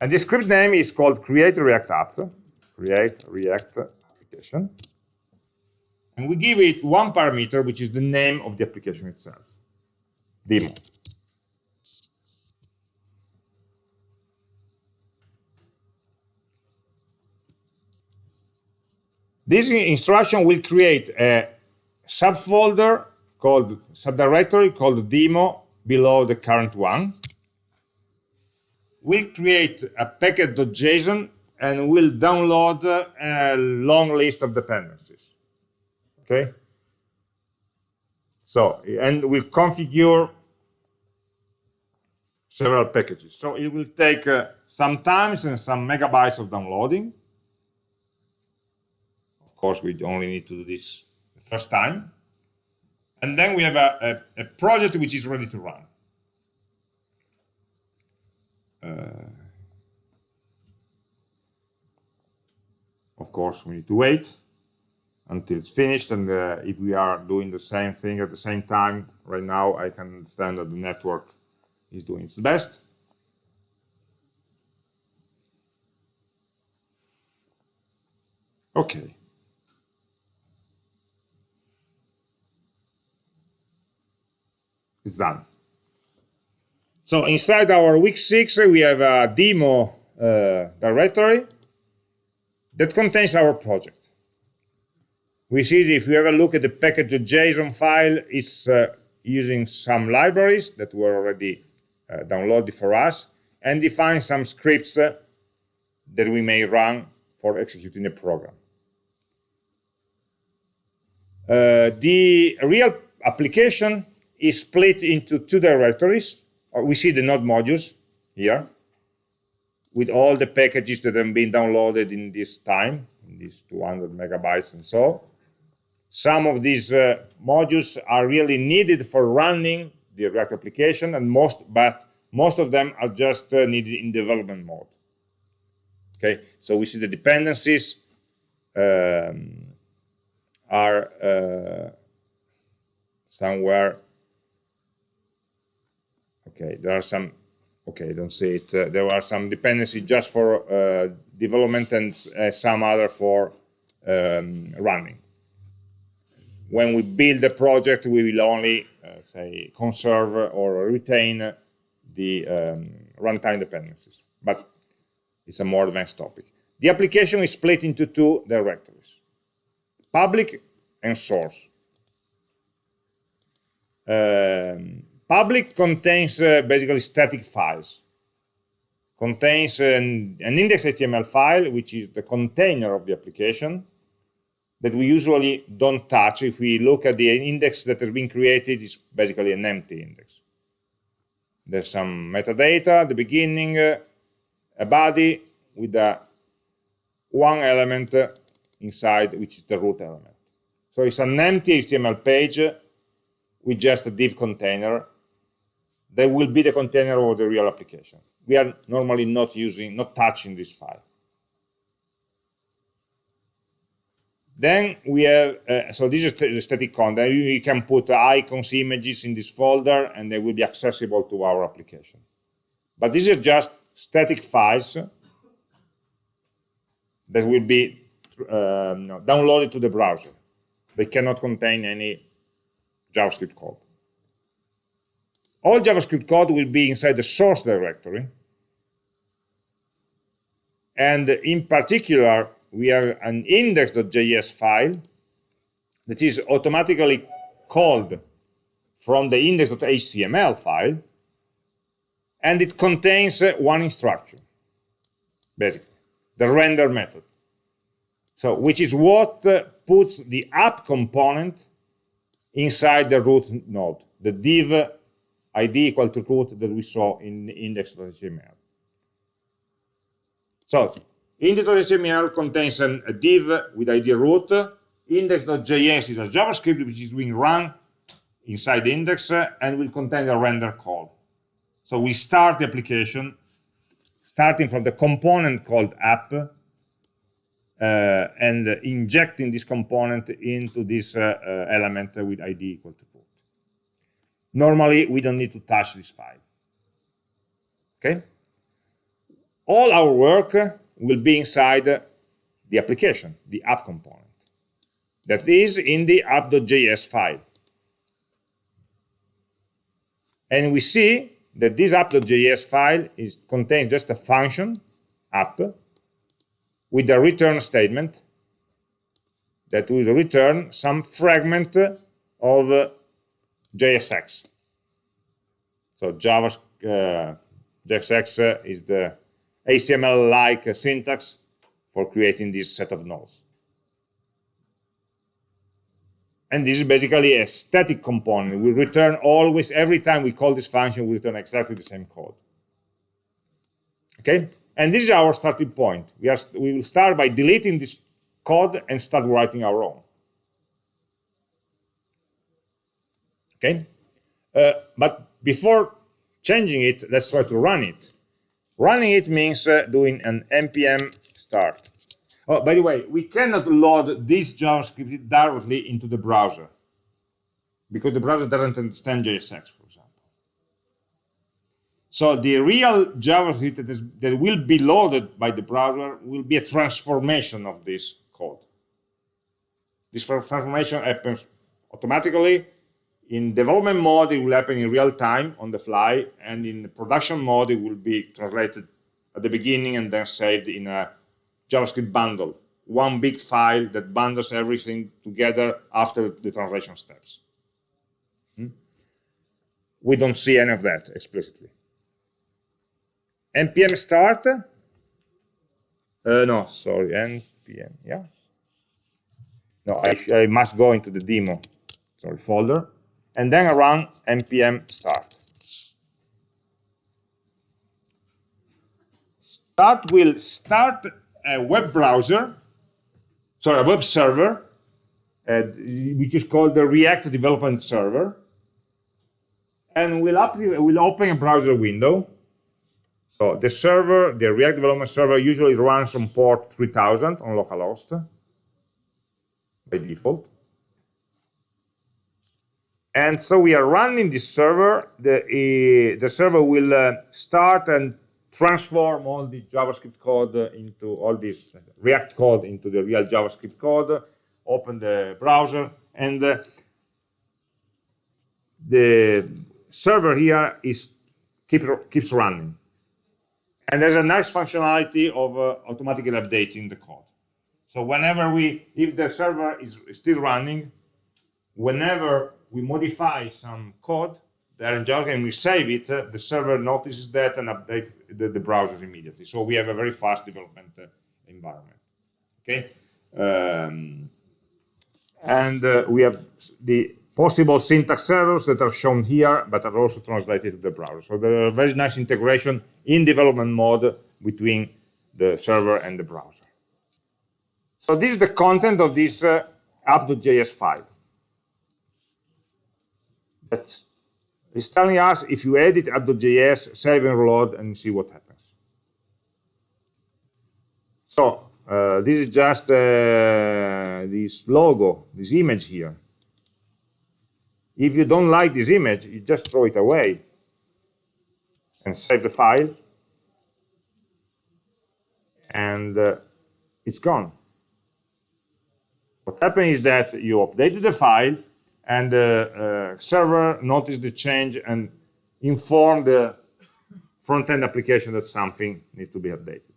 S1: And the script name is called create react app. create React application. And we give it one parameter, which is the name of the application itself, demo. This instruction will create a subfolder called subdirectory called demo below the current one. We'll create a package.json and we'll download a long list of dependencies. Okay? So, and we'll configure several packages. So it will take uh, some times and some megabytes of downloading. Course, we only need to do this the first time. And then we have a, a, a project which is ready to run. Uh, of course, we need to wait until it's finished. And uh, if we are doing the same thing at the same time, right now, I can understand that the network is doing its best. Okay. It's done. So inside our week six, we have a demo uh, directory that contains our project. We see if we have a look at the package.json file, it's uh, using some libraries that were already uh, downloaded for us and define some scripts uh, that we may run for executing the program. Uh, the real application is split into two directories. Uh, we see the node modules here with all the packages that have been downloaded in this time, in these 200 megabytes and so. Some of these uh, modules are really needed for running the React application, and most, but most of them are just uh, needed in development mode. Okay, so we see the dependencies um, are uh, somewhere. Okay, there are some okay, don't say it. Uh, there are some dependencies just for uh, development and uh, some other for um, running. When we build a project, we will only, uh, say, conserve or retain the um, runtime dependencies. But it's a more advanced topic. The application is split into two directories, public and source. Um, Public contains uh, basically static files. Contains an, an index.html file, which is the container of the application, that we usually don't touch. If we look at the index that has been created, it's basically an empty index. There's some metadata at the beginning, uh, a body with a one element inside, which is the root element. So it's an empty HTML page with just a div container that will be the container of the real application. We are normally not using, not touching this file. Then we have, uh, so this is the static content. You can put icons, images in this folder, and they will be accessible to our application. But these are just static files that will be um, downloaded to the browser. They cannot contain any JavaScript code all JavaScript code will be inside the source directory. And in particular, we have an index.js file that is automatically called from the index.html file, and it contains uh, one instruction, basically, the render method. So, which is what uh, puts the app component inside the root node, the div id equal to root that we saw in index.html. So index.html contains an, a div with id root. Index.js is a JavaScript which is being run inside the index and will contain a render call. So we start the application starting from the component called app uh, and injecting this component into this uh, uh element with id equal to Normally, we don't need to touch this file. Okay? All our work will be inside the application, the app component. That is in the app.js file. And we see that this app.js file is, contains just a function, app, with a return statement that will return some fragment of JSX. So Java uh, JSX is the HTML-like syntax for creating this set of nodes. And this is basically a static component. We return always, every time we call this function, we return exactly the same code. Okay? And this is our starting point. We, are, we will start by deleting this code and start writing our own. Okay? Uh, but before changing it, let's try to run it. Running it means uh, doing an npm start. Oh, by the way, we cannot load this JavaScript directly into the browser because the browser doesn't understand JSX, for example. So the real JavaScript that, is, that will be loaded by the browser will be a transformation of this code. This transformation happens automatically. In development mode, it will happen in real time on the fly, and in production mode, it will be translated at the beginning and then saved in a JavaScript bundle, one big file that bundles everything together after the translation steps. Hmm? We don't see any of that explicitly. npm start, uh, no, sorry, npm, yeah. No, I, I must go into the demo, sorry, folder, and then I run npm start. Start will start a web browser, sorry, a web server, uh, which is called the React Development Server, and we'll, up, we'll open a browser window. So the server, the React Development Server, usually runs on port 3000 on localhost by default. And so we are running this server. The, uh, the server will uh, start and transform all the JavaScript code into all this React code into the real JavaScript code, open the browser, and uh, the server here is keep, keeps running. And there's a nice functionality of uh, automatically updating the code. So whenever we, if the server is still running, whenever we modify some code, there in JavaScript and we save it, uh, the server notices that and updates the, the, browser immediately. So we have a very fast development uh, environment. Okay, um, and uh, we have the possible syntax errors that are shown here, but are also translated to the browser. So there are very nice integration in development mode between the server and the browser. So this is the content of this uh, app.js file. That's it's telling us if you edit app.js, save and reload and see what happens. So uh, this is just uh, this logo, this image here. If you don't like this image, you just throw it away and save the file and uh, it's gone. What happened is that you updated the file and the uh, server noticed the change and informed the front-end application that something needs to be updated.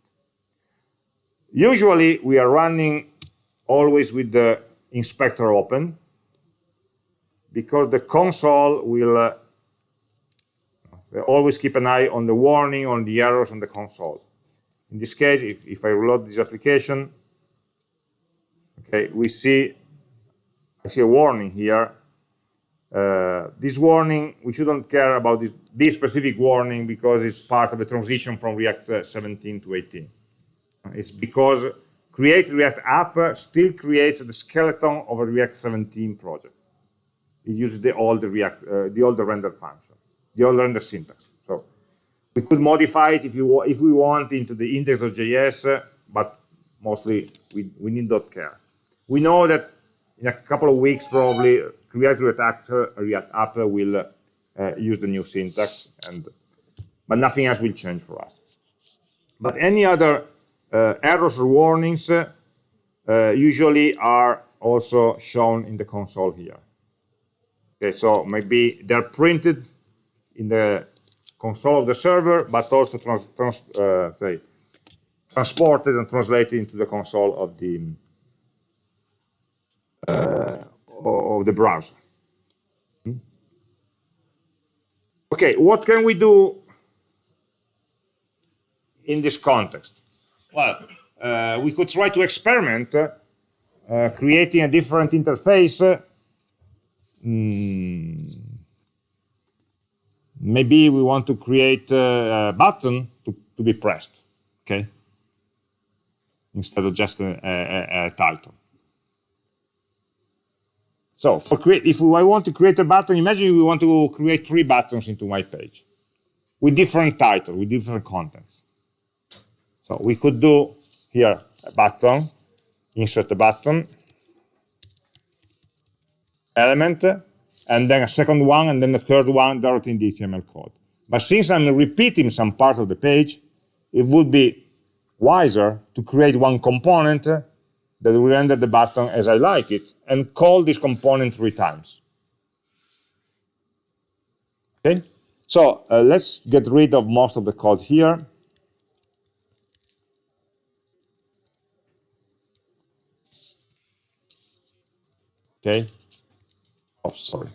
S1: Usually, we are running always with the inspector open because the console will uh, always keep an eye on the warning, on the errors on the console. In this case, if, if I reload this application, okay, we see I see a warning here uh, this warning, we shouldn't care about this, this, specific warning because it's part of the transition from React uh, 17 to 18. It's because create React app still creates the skeleton of a React 17 project. It uses the old React, uh, the old render function, the old render syntax. So we could modify it if you if we want into the index.js, but mostly we, we need not care. We know that in a couple of weeks probably React React, React App will uh, use the new syntax, and but nothing else will change for us. But any other uh, errors or warnings, uh, usually are also shown in the console here. Okay, so maybe they're printed in the console of the server, but also trans, trans, uh, say, transported and translated into the console of the uh, of the browser. Hmm? Okay, what can we do in this context? Well, uh, we could try to experiment uh, creating a different interface. Mm, maybe we want to create a button to, to be pressed, okay? Instead of just a, a, a title. So if I want to create a button, imagine we want to create three buttons into my page with different title, with different contents. So we could do here a button, insert a button, element, and then a second one, and then the third one directly in the HTML code. But since I'm repeating some part of the page, it would be wiser to create one component that will render the button as I like it, and call this component three times. Okay, so uh, let's get rid of most of the code here. Okay, oh sorry,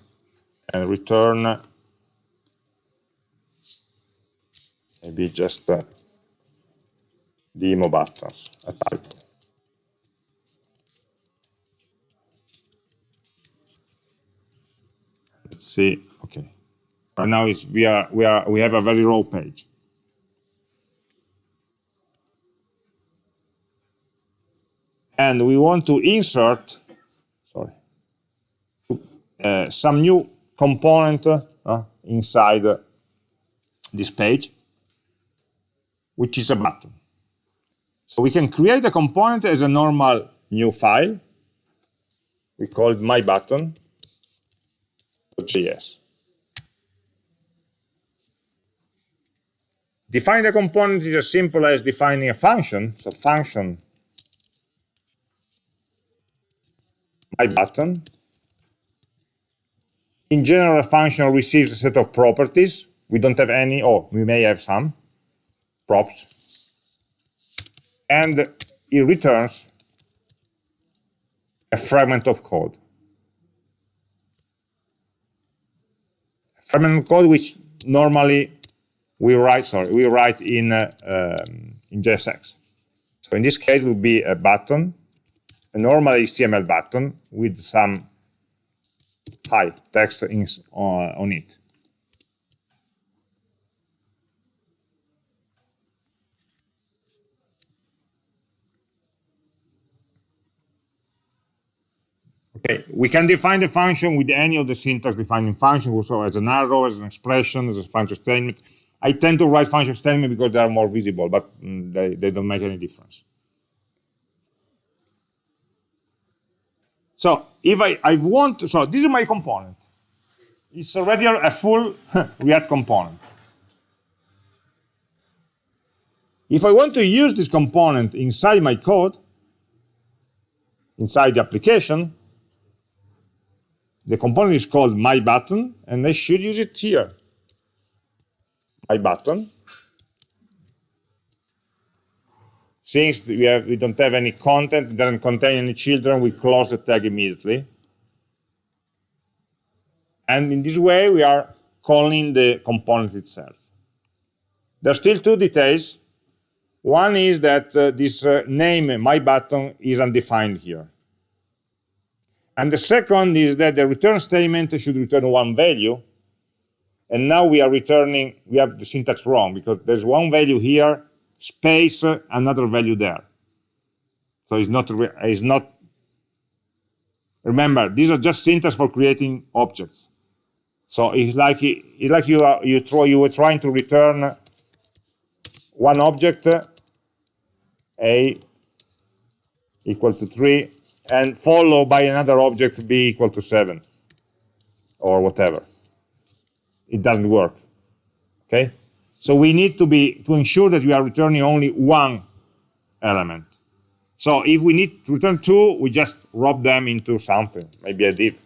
S1: and return maybe just uh, demo buttons, a. see. Okay. Right now is we are we are we have a very raw page. And we want to insert, sorry, uh, some new component uh, inside uh, this page, which is a button. So we can create a component as a normal new file. We call it my button JS. Define a component is as simple as defining a function. So function my button. In general, a function receives a set of properties. We don't have any, or we may have some props. And it returns a fragment of code. Fragment code which normally we write sorry we write in uh, um, in JSX. So in this case will be a button, a normal HTML button with some hi text in, uh, on it. Okay, we can define the function with any of the syntax defining functions, so as an arrow, as an expression, as a function statement. I tend to write function statement because they are more visible, but mm, they, they don't make any difference. So if I, I want, so this is my component. It's already a full React component. If I want to use this component inside my code, inside the application, the component is called my button, and I should use it here. My button. Since we, have, we don't have any content, it doesn't contain any children, we close the tag immediately. And in this way, we are calling the component itself. There are still two details. One is that uh, this uh, name, my button, is undefined here. And the second is that the return statement should return one value. And now we are returning, we have the syntax wrong because there's one value here, space, another value there. So it's not, it's not, remember, these are just syntax for creating objects. So it's like, it's like you, are, you, throw, you were trying to return one object, a equal to 3, and follow by another object b equal to 7 or whatever. It doesn't work. Okay? So we need to be to ensure that we are returning only one element. So if we need to return two, we just wrap them into something, maybe a div.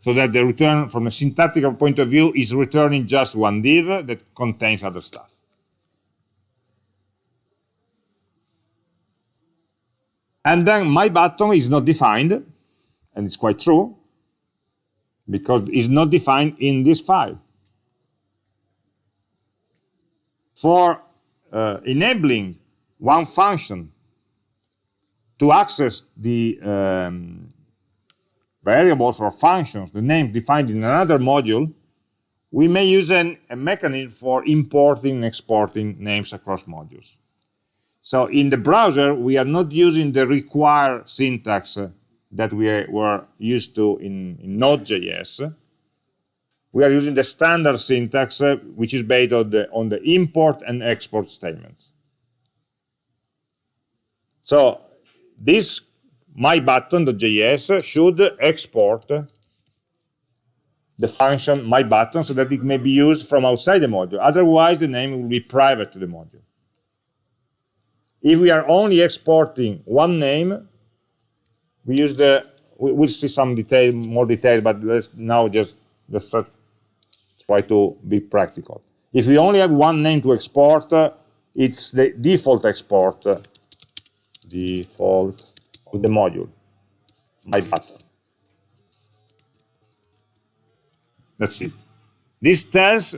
S1: So that the return from a syntactical point of view is returning just one div that contains other stuff. And then my button is not defined, and it's quite true, because it's not defined in this file. For uh, enabling one function to access the um, variables or functions, the name defined in another module, we may use an, a mechanism for importing and exporting names across modules. So in the browser, we are not using the require syntax uh, that we were used to in, in Node.js. We are using the standard syntax, uh, which is based on the, on the import and export statements. So this my button.js should export the function my button so that it may be used from outside the module. Otherwise, the name will be private to the module. If we are only exporting one name, we use the, we'll see some detail, more detail, but let's now just let's try, to be practical. If we only have one name to export, it's the default export, uh, default of the module, my button. That's it. This tells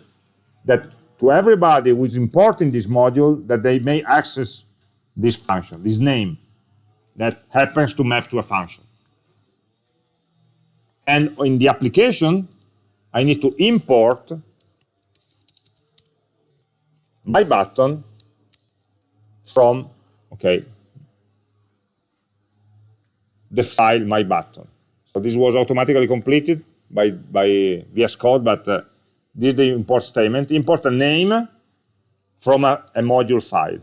S1: that to everybody who is importing this module that they may access this function, this name that happens to map to a function. And in the application, I need to import my button from, okay, the file my button. So this was automatically completed by, by VS Code, but uh, this is the import statement. Import a name from a, a module file.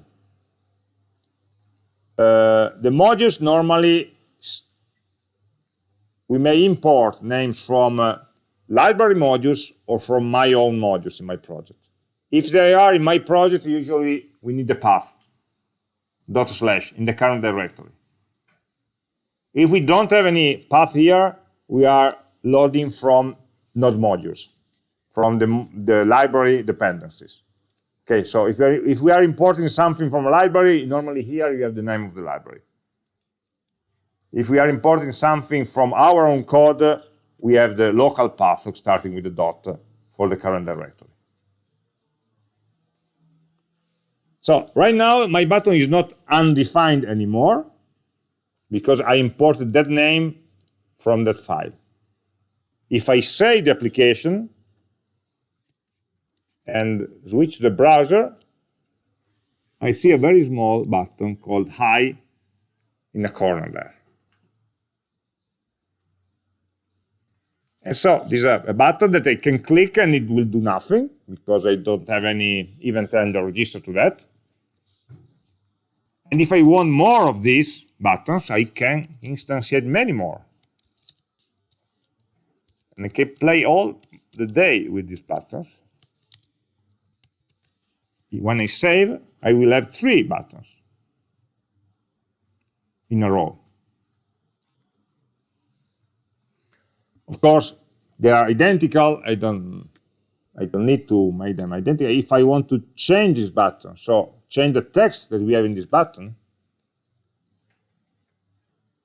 S1: Uh, the modules normally, we may import names from uh, library modules or from my own modules in my project. If they are in my project, usually we need the path, dot slash, in the current directory. If we don't have any path here, we are loading from node modules, from the, the library dependencies. Okay, so if we, are, if we are importing something from a library, normally here you have the name of the library. If we are importing something from our own code, we have the local path starting with the dot for the current directory. So right now, my button is not undefined anymore because I imported that name from that file. If I save the application and switch the browser, I see a very small button called Hi in the corner there. And so this is a, button that I can click and it will do nothing because I don't have any event handler registered to that. And if I want more of these buttons, I can instantiate many more. And I can play all the day with these buttons. When I save, I will have three buttons in a row. Of course, they are identical. I don't, I don't need to make them identical. If I want to change this button, so change the text that we have in this button,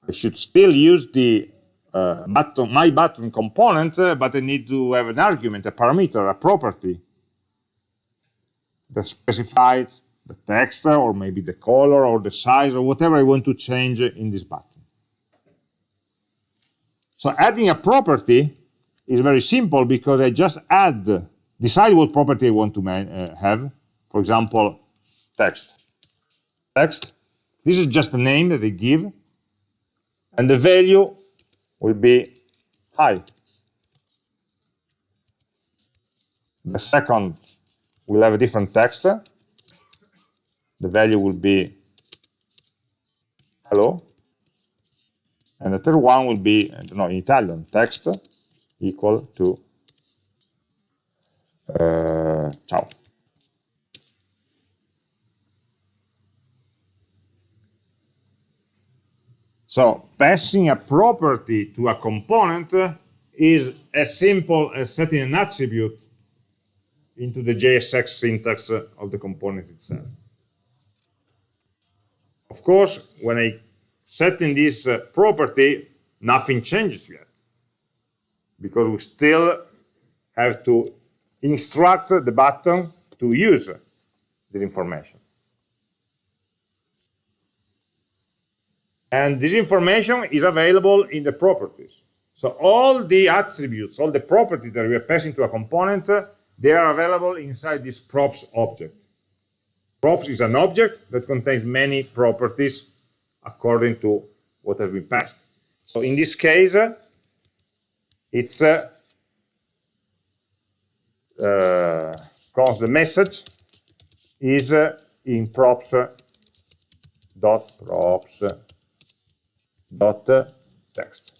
S1: I should still use the uh, button, my button component, uh, but I need to have an argument, a parameter, a property that specifies the text or maybe the color or the size or whatever I want to change in this button. So adding a property is very simple because I just add, decide what property I want to uh, have. For example, text. Text. This is just a name that I give. And the value will be high. The second will have a different text. The value will be hello. And the third one will be, I don't know, in Italian, text equal to uh, ciao. So passing a property to a component is as simple as setting an attribute into the JSX syntax of the component itself. Of course, when I set in this uh, property, nothing changes yet because we still have to instruct the button to use this information. And this information is available in the properties. So all the attributes, all the properties that we are passing to a component, they are available inside this props object. Props is an object that contains many properties according to what has been passed. So in this case, it's uh, uh, because the message is uh, in props dot props dot text.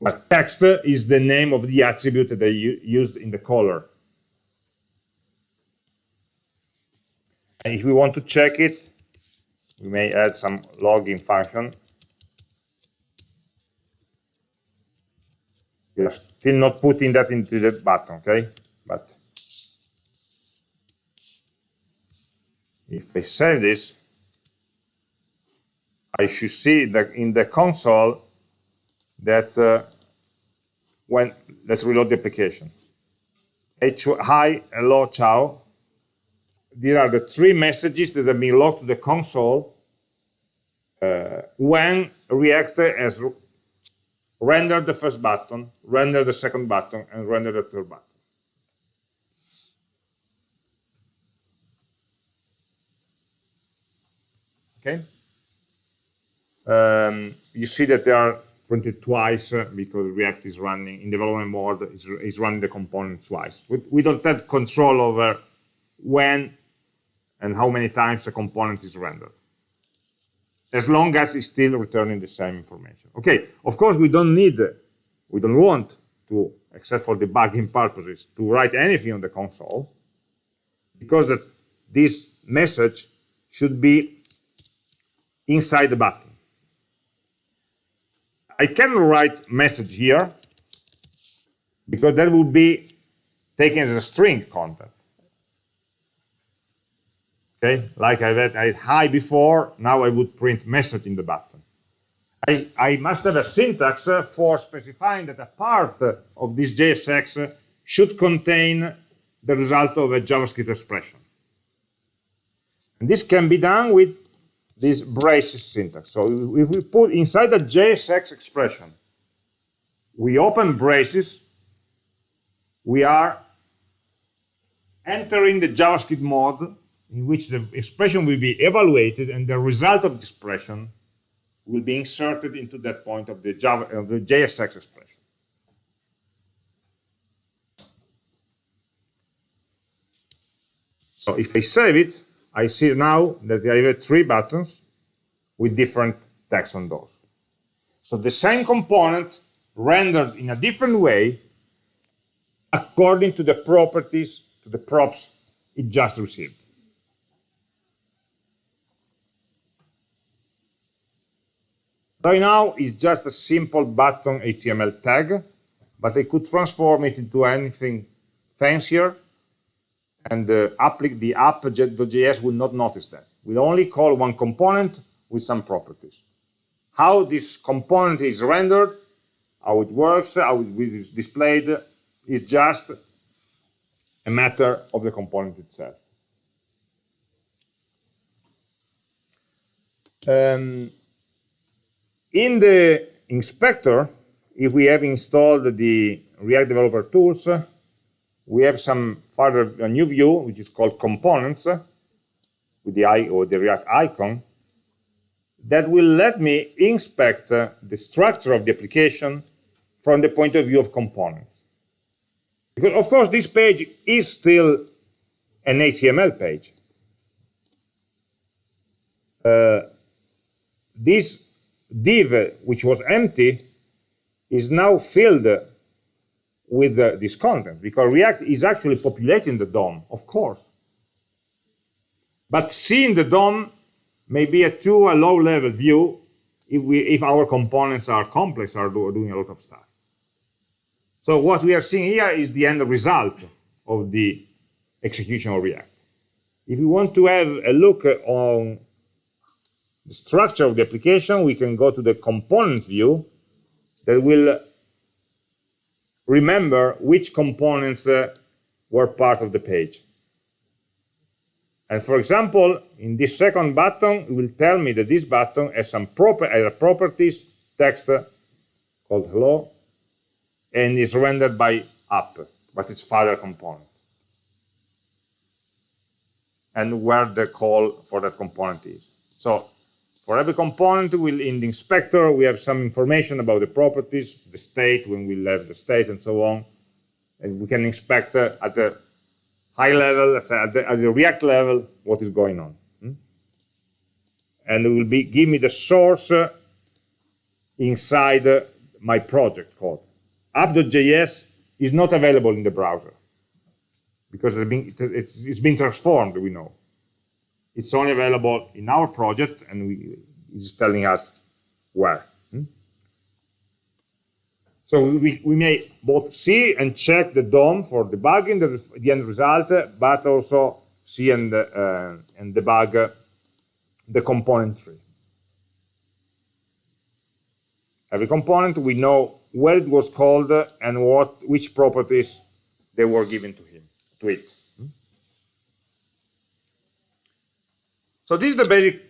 S1: But text is the name of the attribute that they used in the caller. And if we want to check it, we may add some logging function. We are still not putting that into the button, okay? But if I save this, I should see that in the console that uh, when, let's reload the application. H hi, hello, ciao. These are the three messages that have been logged to the console uh, when React has rendered the first button, rendered the second button, and rendered the third button. Okay? Um, you see that they are printed twice because React is running in development mode, is, is running the component twice. We, we don't have control over when and how many times a component is rendered. As long as it's still returning the same information. Okay, of course we don't need, we don't want to, except for debugging purposes, to write anything on the console, because that this message should be inside the button. I can write message here because that would be taken as a string content. Okay, like I had, I had hi before, now I would print message in the button. I, I must have a syntax for specifying that a part of this JSX should contain the result of a JavaScript expression. And this can be done with this braces syntax. So if we put inside the JSX expression, we open braces, we are entering the JavaScript mode in which the expression will be evaluated and the result of the expression will be inserted into that point of the Java the JSX expression. So if I save it, I see now that I have three buttons with different text on those. So the same component rendered in a different way according to the properties, to the props it just received. Right now, it's just a simple button HTML tag, but I could transform it into anything fancier and the, app, the app.js will not notice that. We'll only call one component with some properties. How this component is rendered, how it works, how it is displayed, is just a matter of the component itself. Um, in the inspector, if we have installed the React Developer Tools, we have some further a new view, which is called components, with the eye or the React icon, that will let me inspect uh, the structure of the application from the point of view of components. Because, of course, this page is still an HTML page. Uh, this div, which was empty, is now filled with this content because React is actually populating the DOM, of course. But seeing the DOM may be a too a low-level view if, we, if our components are complex, are do, doing a lot of stuff. So what we are seeing here is the end result of the execution of React. If we want to have a look on the structure of the application, we can go to the component view that will remember which components uh, were part of the page. And for example, in this second button, it will tell me that this button has some proper uh, properties text called hello and is rendered by app, but it's father component. And where the call for that component is. So for every component, we'll, in the inspector, we have some information about the properties, the state, when we left the state, and so on. And we can inspect uh, at the high level, at the, at the, React level, what is going on. Hmm? And it will be give me the source uh, inside uh, my project code. app.js is not available in the browser because it's been, it's been transformed, we know. It's only available in our project, and we, it's telling us where. Hmm? So we, we may both see and check the DOM for debugging the, the end result, but also see and, uh, and debug the component tree. Every component, we know where it was called and what which properties they were given to him, to it. So this is the basic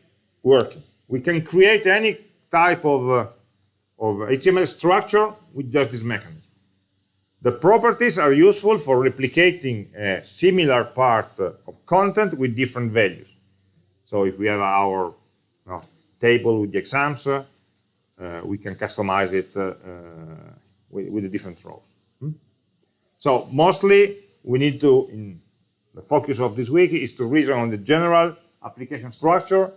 S1: work. We can create any type of, uh, of HTML structure with just this mechanism. The properties are useful for replicating a similar part of content with different values. So if we have our you know, table with the exams, uh, we can customize it uh, with, with, the different rows. Hmm? So mostly we need to, in the focus of this week is to reason on the general application structure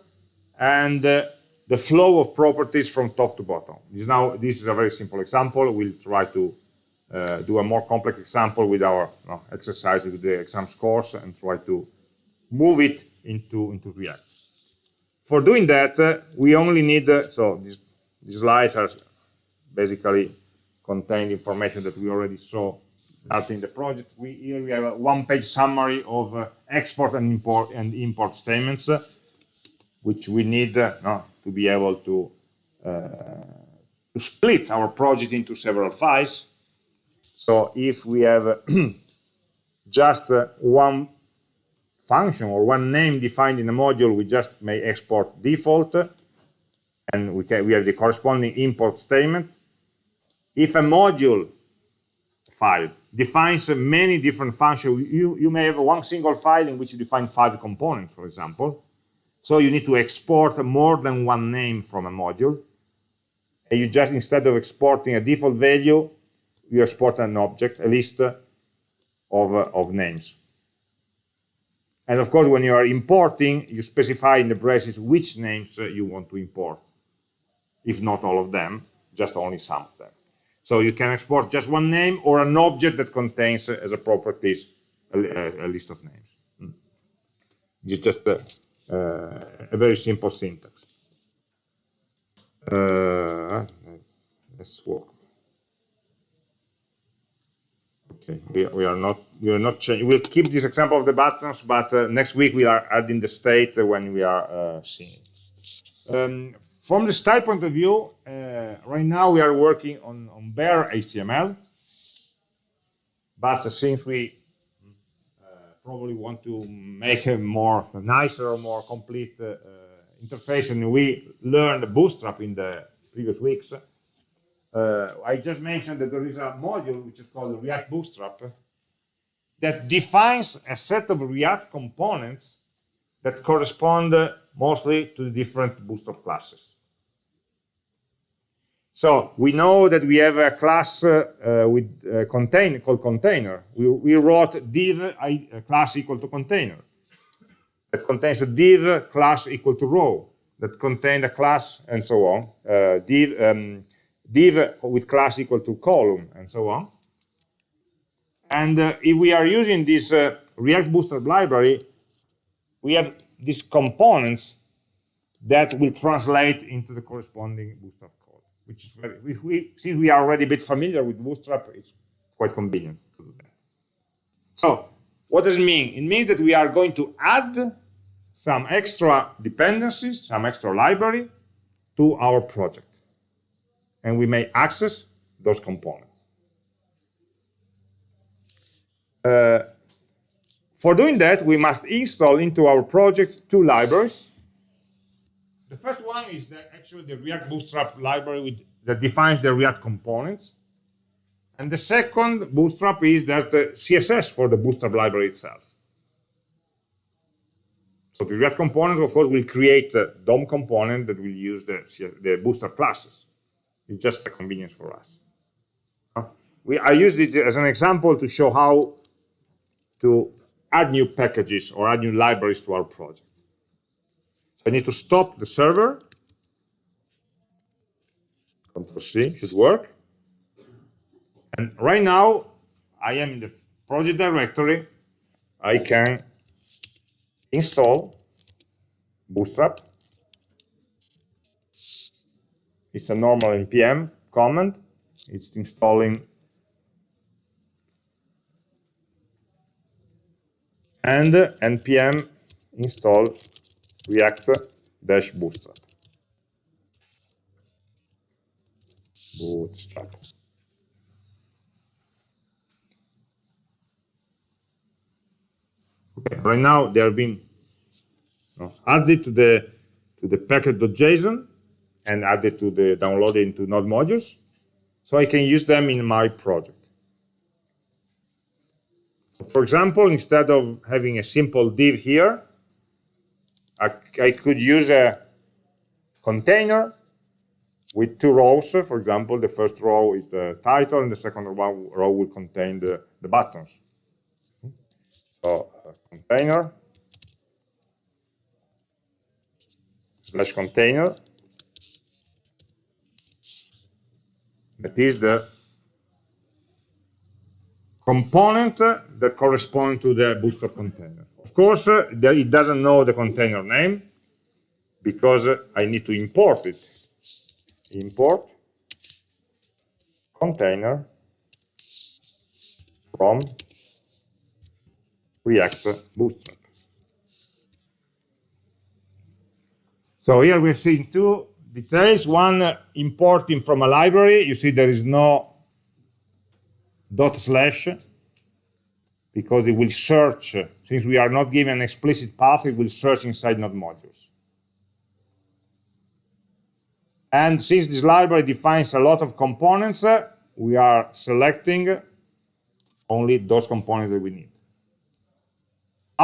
S1: and uh, the flow of properties from top to bottom. This, now, this is a very simple example. We'll try to uh, do a more complex example with our you know, exercise with the exams course and try to move it into, into React. For doing that, uh, we only need, uh, so these, these slides are basically contain information that we already saw starting the project. We, here we have a one-page summary of uh, export and import and import statements, uh, which we need uh, no, to be able to, uh, to split our project into several files. So if we have just uh, one function or one name defined in a module, we just may export default, and we, can, we have the corresponding import statement. If a module file defines many different functions. You, you may have one single file in which you define five components, for example. So you need to export more than one name from a module. And you just, instead of exporting a default value, you export an object, a list of, of names. And of course, when you are importing, you specify in the braces which names you want to import. If not all of them, just only some of them. So you can export just one name or an object that contains uh, as a properties a, a, list of names. It's just a, uh, a, very simple syntax. Uh, let's walk. Okay, we, we are not we are not changing. We'll keep this example of the buttons, but uh, next week we are adding the state when we are uh, seeing. Um, from the style point of view, uh, right now we are working on, on bare HTML, but since we uh, probably want to make a more nicer or more complete uh, uh interface, and we learned Bootstrap in the previous weeks, uh, I just mentioned that there is a module which is called React Bootstrap that defines a set of React components that correspond mostly to the different Bootstrap classes. So we know that we have a class uh, uh, with a contain called container. We, we wrote div a class equal to container that contains a div class equal to row that contain a class and so on, uh, div, um, div with class equal to column and so on. And uh, if we are using this uh, React Bootstrap library, we have these components that will translate into the corresponding Bootstrap which is very, if we, since we are already a bit familiar with Bootstrap, it's quite convenient to do that. So what does it mean? It means that we are going to add some extra dependencies, some extra library to our project. And we may access those components. Uh, for doing that, we must install into our project two libraries. The first one is the, actually the React Bootstrap library with, that defines the React components. And the second Bootstrap is that the CSS for the Bootstrap library itself. So the React component, of course, will create a DOM component that will use the, the Bootstrap classes. It's just a convenience for us. We, I used it as an example to show how to add new packages or add new libraries to our project. I need to stop the server. Control C should work. And right now, I am in the project directory. I can install Bootstrap. It's a normal npm command. It's installing and npm install react dash bootstrap. Okay, right now they are being added to the to the package.json and added to the downloaded into node modules, so I can use them in my project. For example, instead of having a simple div here, I, could use a container with two rows. For example, the first row is the title, and the second row will contain the, the buttons. So, uh, container slash container that is the component that corresponds to the bootstrap container. Course, it doesn't know the container name because I need to import it. Import container from React Bootstrap. So here we're seeing two details. One, uh, importing from a library. You see there is no dot slash because it will search, since we are not given an explicit path, it will search inside node modules. And since this library defines a lot of components, we are selecting only those components that we need.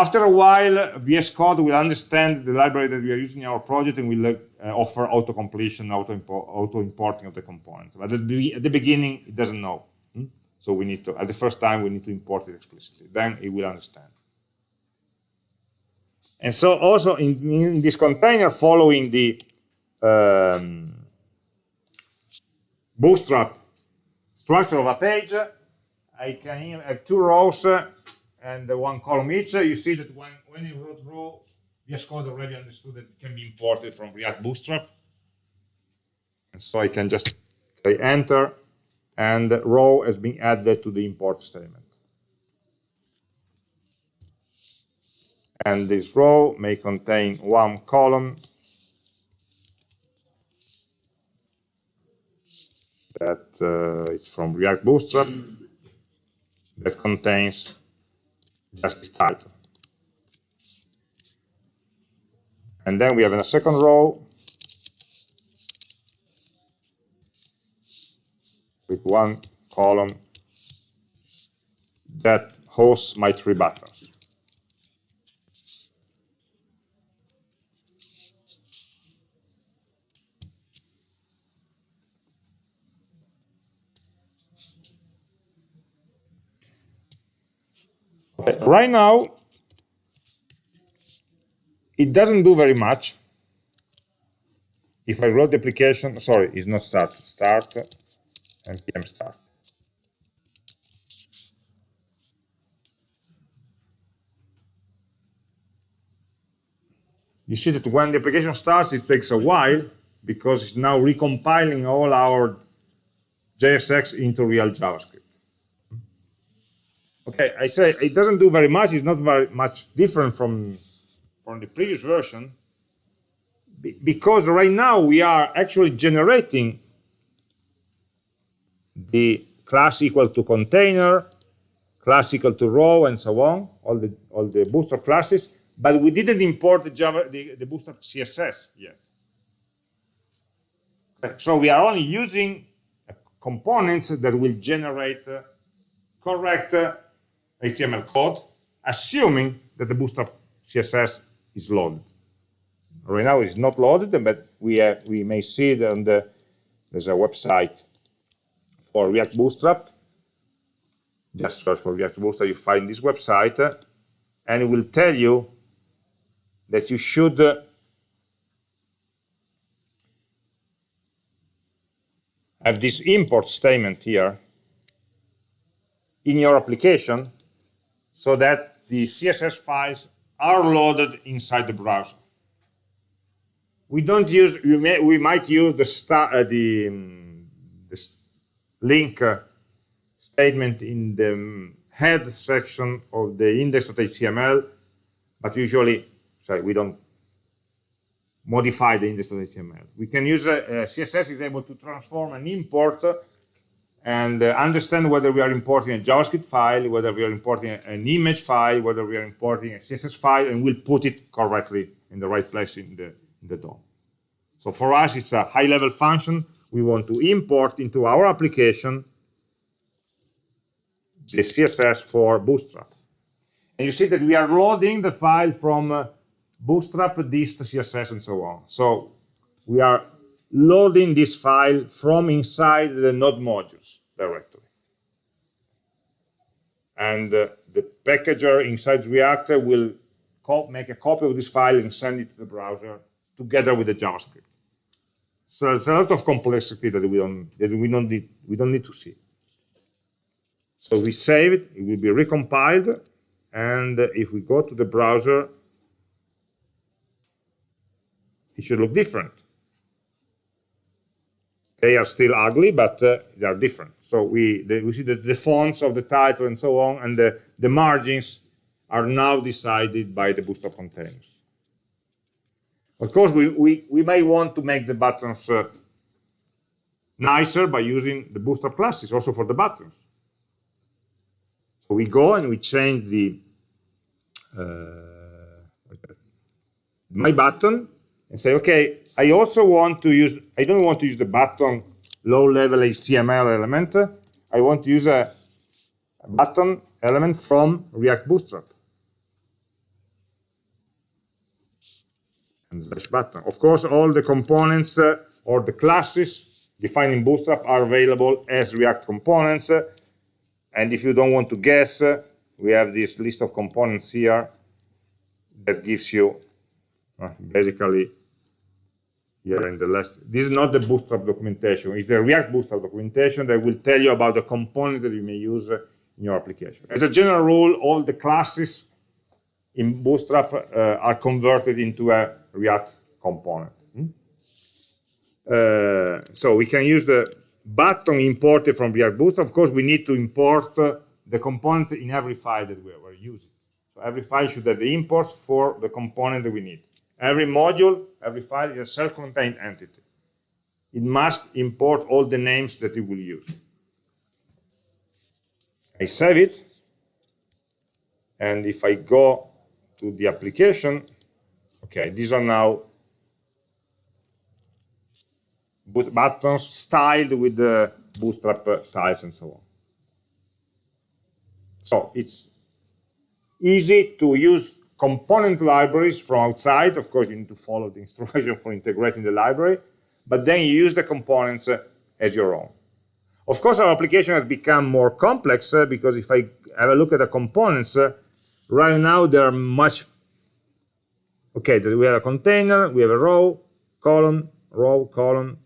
S1: After a while, VS Code will understand the library that we are using in our project and will uh, offer auto-completion, auto-importing of the components. But at the, at the beginning, it doesn't know. So we need to, at the first time, we need to import it explicitly. Then it will understand. And so also in, in this container, following the um, bootstrap structure of a page, I can have two rows and one column each. You see that when, when you wrote row, VS Code already understood that it can be imported from React Bootstrap. And so I can just say enter and row has been added to the import statement. And this row may contain one column that uh, is from React Bootstrap that contains just this title. And then we have a second row with one column that hosts my three buttons. Right now, it doesn't do very much if I load the application, sorry, it's not start, start, npm start. You see that when the application starts, it takes a while because it's now recompiling all our JSX into real JavaScript. Okay, I say it doesn't do very much. It's not very much different from, from the previous version because right now we are actually generating the class equal to container, class equal to row, and so on, all the all the Bootstrap classes, but we didn't import the Java the, the Bootstrap CSS yet. So we are only using components that will generate uh, correct uh, HTML code, assuming that the Bootstrap CSS is loaded. Right now it's not loaded, but we uh, we may see it on the there's a website for React Bootstrap. Just search for React Bootstrap, you find this website, uh, and it will tell you that you should uh, have this import statement here in your application so that the CSS files are loaded inside the browser. We don't use, we, may, we might use the, uh, the, um, the link uh, statement in the um, head section of the index.html, but usually, sorry, we don't modify the index.html. We can use, uh, uh CSS is able to transform and import and uh, understand whether we are importing a JavaScript file, whether we are importing an image file, whether we are importing a CSS file, and we'll put it correctly in the right place in the, in the DOM. So for us, it's a high-level function. We want to import into our application the CSS for Bootstrap. And you see that we are loading the file from uh, Bootstrap, dist, CSS, and so on. So we are loading this file from inside the node modules directory. And uh, the packager inside React will make a copy of this file and send it to the browser together with the JavaScript. So it's a lot of complexity that we don't that we don't need we don't need to see. So we save it, it will be recompiled, and if we go to the browser, it should look different. They are still ugly, but uh, they are different. So we, the, we see that the fonts of the title and so on, and the, the margins are now decided by the Bootstrap containers. Of course, we, we, we may want to make the buttons uh, nicer by using the Bootstrap classes also for the buttons. So we go and we change the uh, my button and say, okay, I also want to use, I don't want to use the button low-level HTML element. I want to use a, a button element from React Bootstrap. And slash button. Of course, all the components uh, or the classes defined in Bootstrap are available as React components. and if you don't want to guess, uh, we have this list of components here that gives you uh, basically here in the last, this is not the Bootstrap documentation, it's the React Bootstrap documentation that will tell you about the component that you may use in your application. As a general rule, all the classes in Bootstrap uh, are converted into a React component. Hmm? Uh, so we can use the button imported from React Bootstrap. Of course, we need to import uh, the component in every file that we are using. So every file should have the imports for the component that we need. Every module, every file is a self-contained entity. It must import all the names that it will use. I save it, and if I go to the application, okay, these are now buttons styled with the bootstrap styles and so on. So it's easy to use component libraries from outside. Of course, you need to follow the instruction for integrating the library, but then you use the components uh, as your own. Of course, our application has become more complex uh, because if I have a look at the components, uh, right now there are much, okay, we have a container, we have a row, column, row column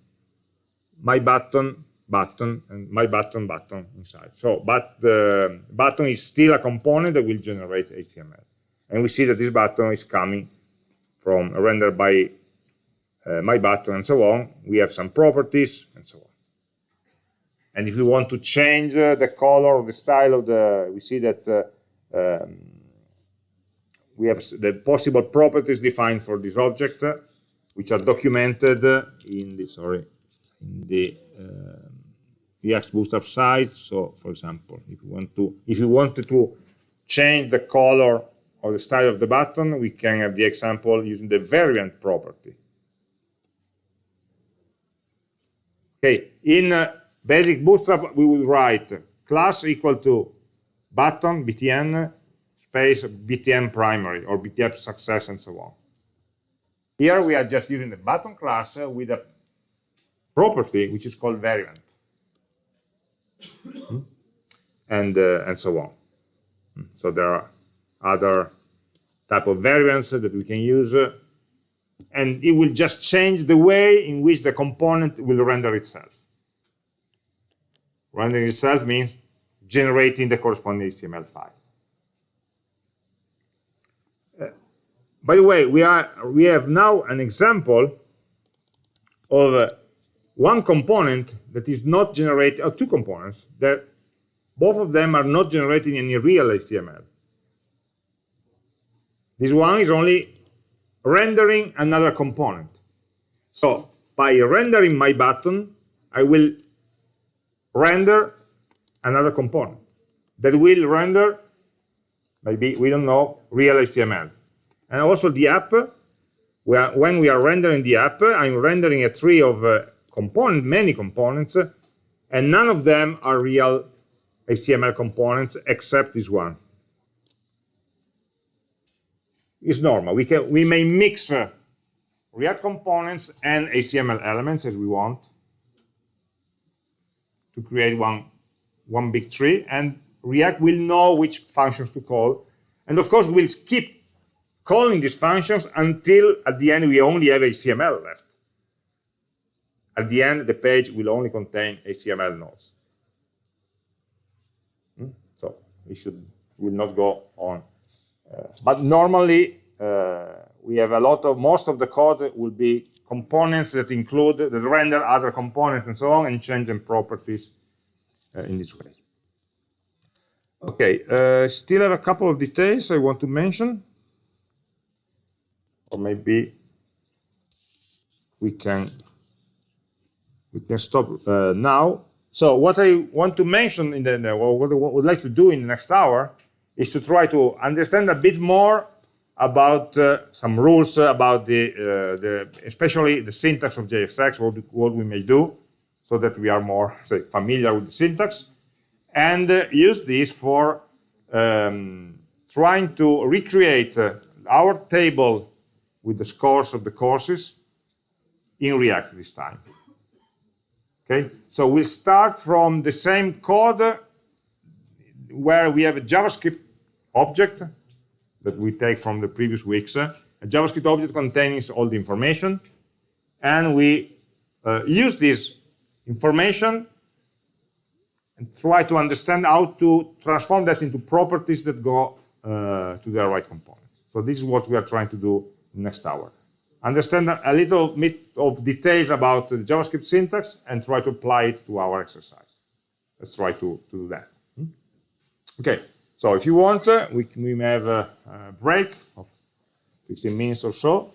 S1: my button button and my button button inside. So, but the button is still a component that will generate HTML. And we see that this button is coming from rendered by uh, my button and so on. We have some properties and so on. And if we want to change uh, the color or the style of the, we see that uh, um, we have the possible properties defined for this object, uh, which are documented in the, sorry, in the React Bootstrap site. So, for example, if you want to, if you wanted to change the color or the style of the button, we can have the example using the variant property. Okay, in uh, basic Bootstrap, we will write class equal to button btn space btn primary or btn success and so on. Here we are just using the button class with a property which is called variant and uh, and so on. So there are other type of variants that we can use, uh, and it will just change the way in which the component will render itself. Rendering itself means generating the corresponding HTML file. By the way, we are we have now an example of uh, one component that is not generating, or two components that both of them are not generating any real HTML. This one is only rendering another component. So by rendering my button, I will render another component that will render, maybe, we don't know, real HTML. And also the app, when we are rendering the app, I'm rendering a tree of uh, component, many components, and none of them are real HTML components except this one. It's normal. We can we may mix uh, React components and HTML elements as we want to create one one big tree, and React will know which functions to call, and of course we'll keep calling these functions until at the end we only have HTML left. At the end, the page will only contain HTML nodes. Hmm? So we should will not go on. Uh, but normally, uh, we have a lot of, most of the code will be components that include, that render other components and so on, and change them properties uh, in this way. Okay, uh, still have a couple of details I want to mention. Or maybe we can we can stop uh, now. So what I want to mention in the, or what I would like to do in the next hour is to try to understand a bit more about uh, some rules about the, uh, the, especially the syntax of JSX, what, what we may do, so that we are more say, familiar with the syntax, and uh, use this for um, trying to recreate uh, our table with the scores of the courses in React this time. Okay, so we start from the same code where we have a JavaScript object that we take from the previous weeks. A JavaScript object contains all the information, and we uh, use this information and try to understand how to transform that into properties that go uh, to the right components. So this is what we are trying to do next hour understand a little bit of details about the JavaScript syntax and try to apply it to our exercise. Let's try to, to do that. Hmm? Okay, so if you want, uh, we, we may have a, a, break of 15 minutes or so.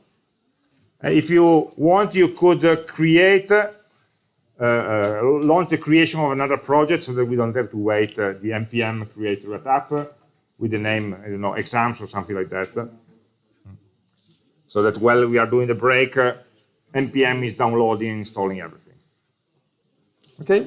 S1: Uh, if you want, you could uh, create, uh, uh, launch the creation of another project so that we don't have to wait uh, the npm create that app with the name, I don't know, exams or something like that so that while we are doing the break, uh, npm is downloading and installing everything. Okay?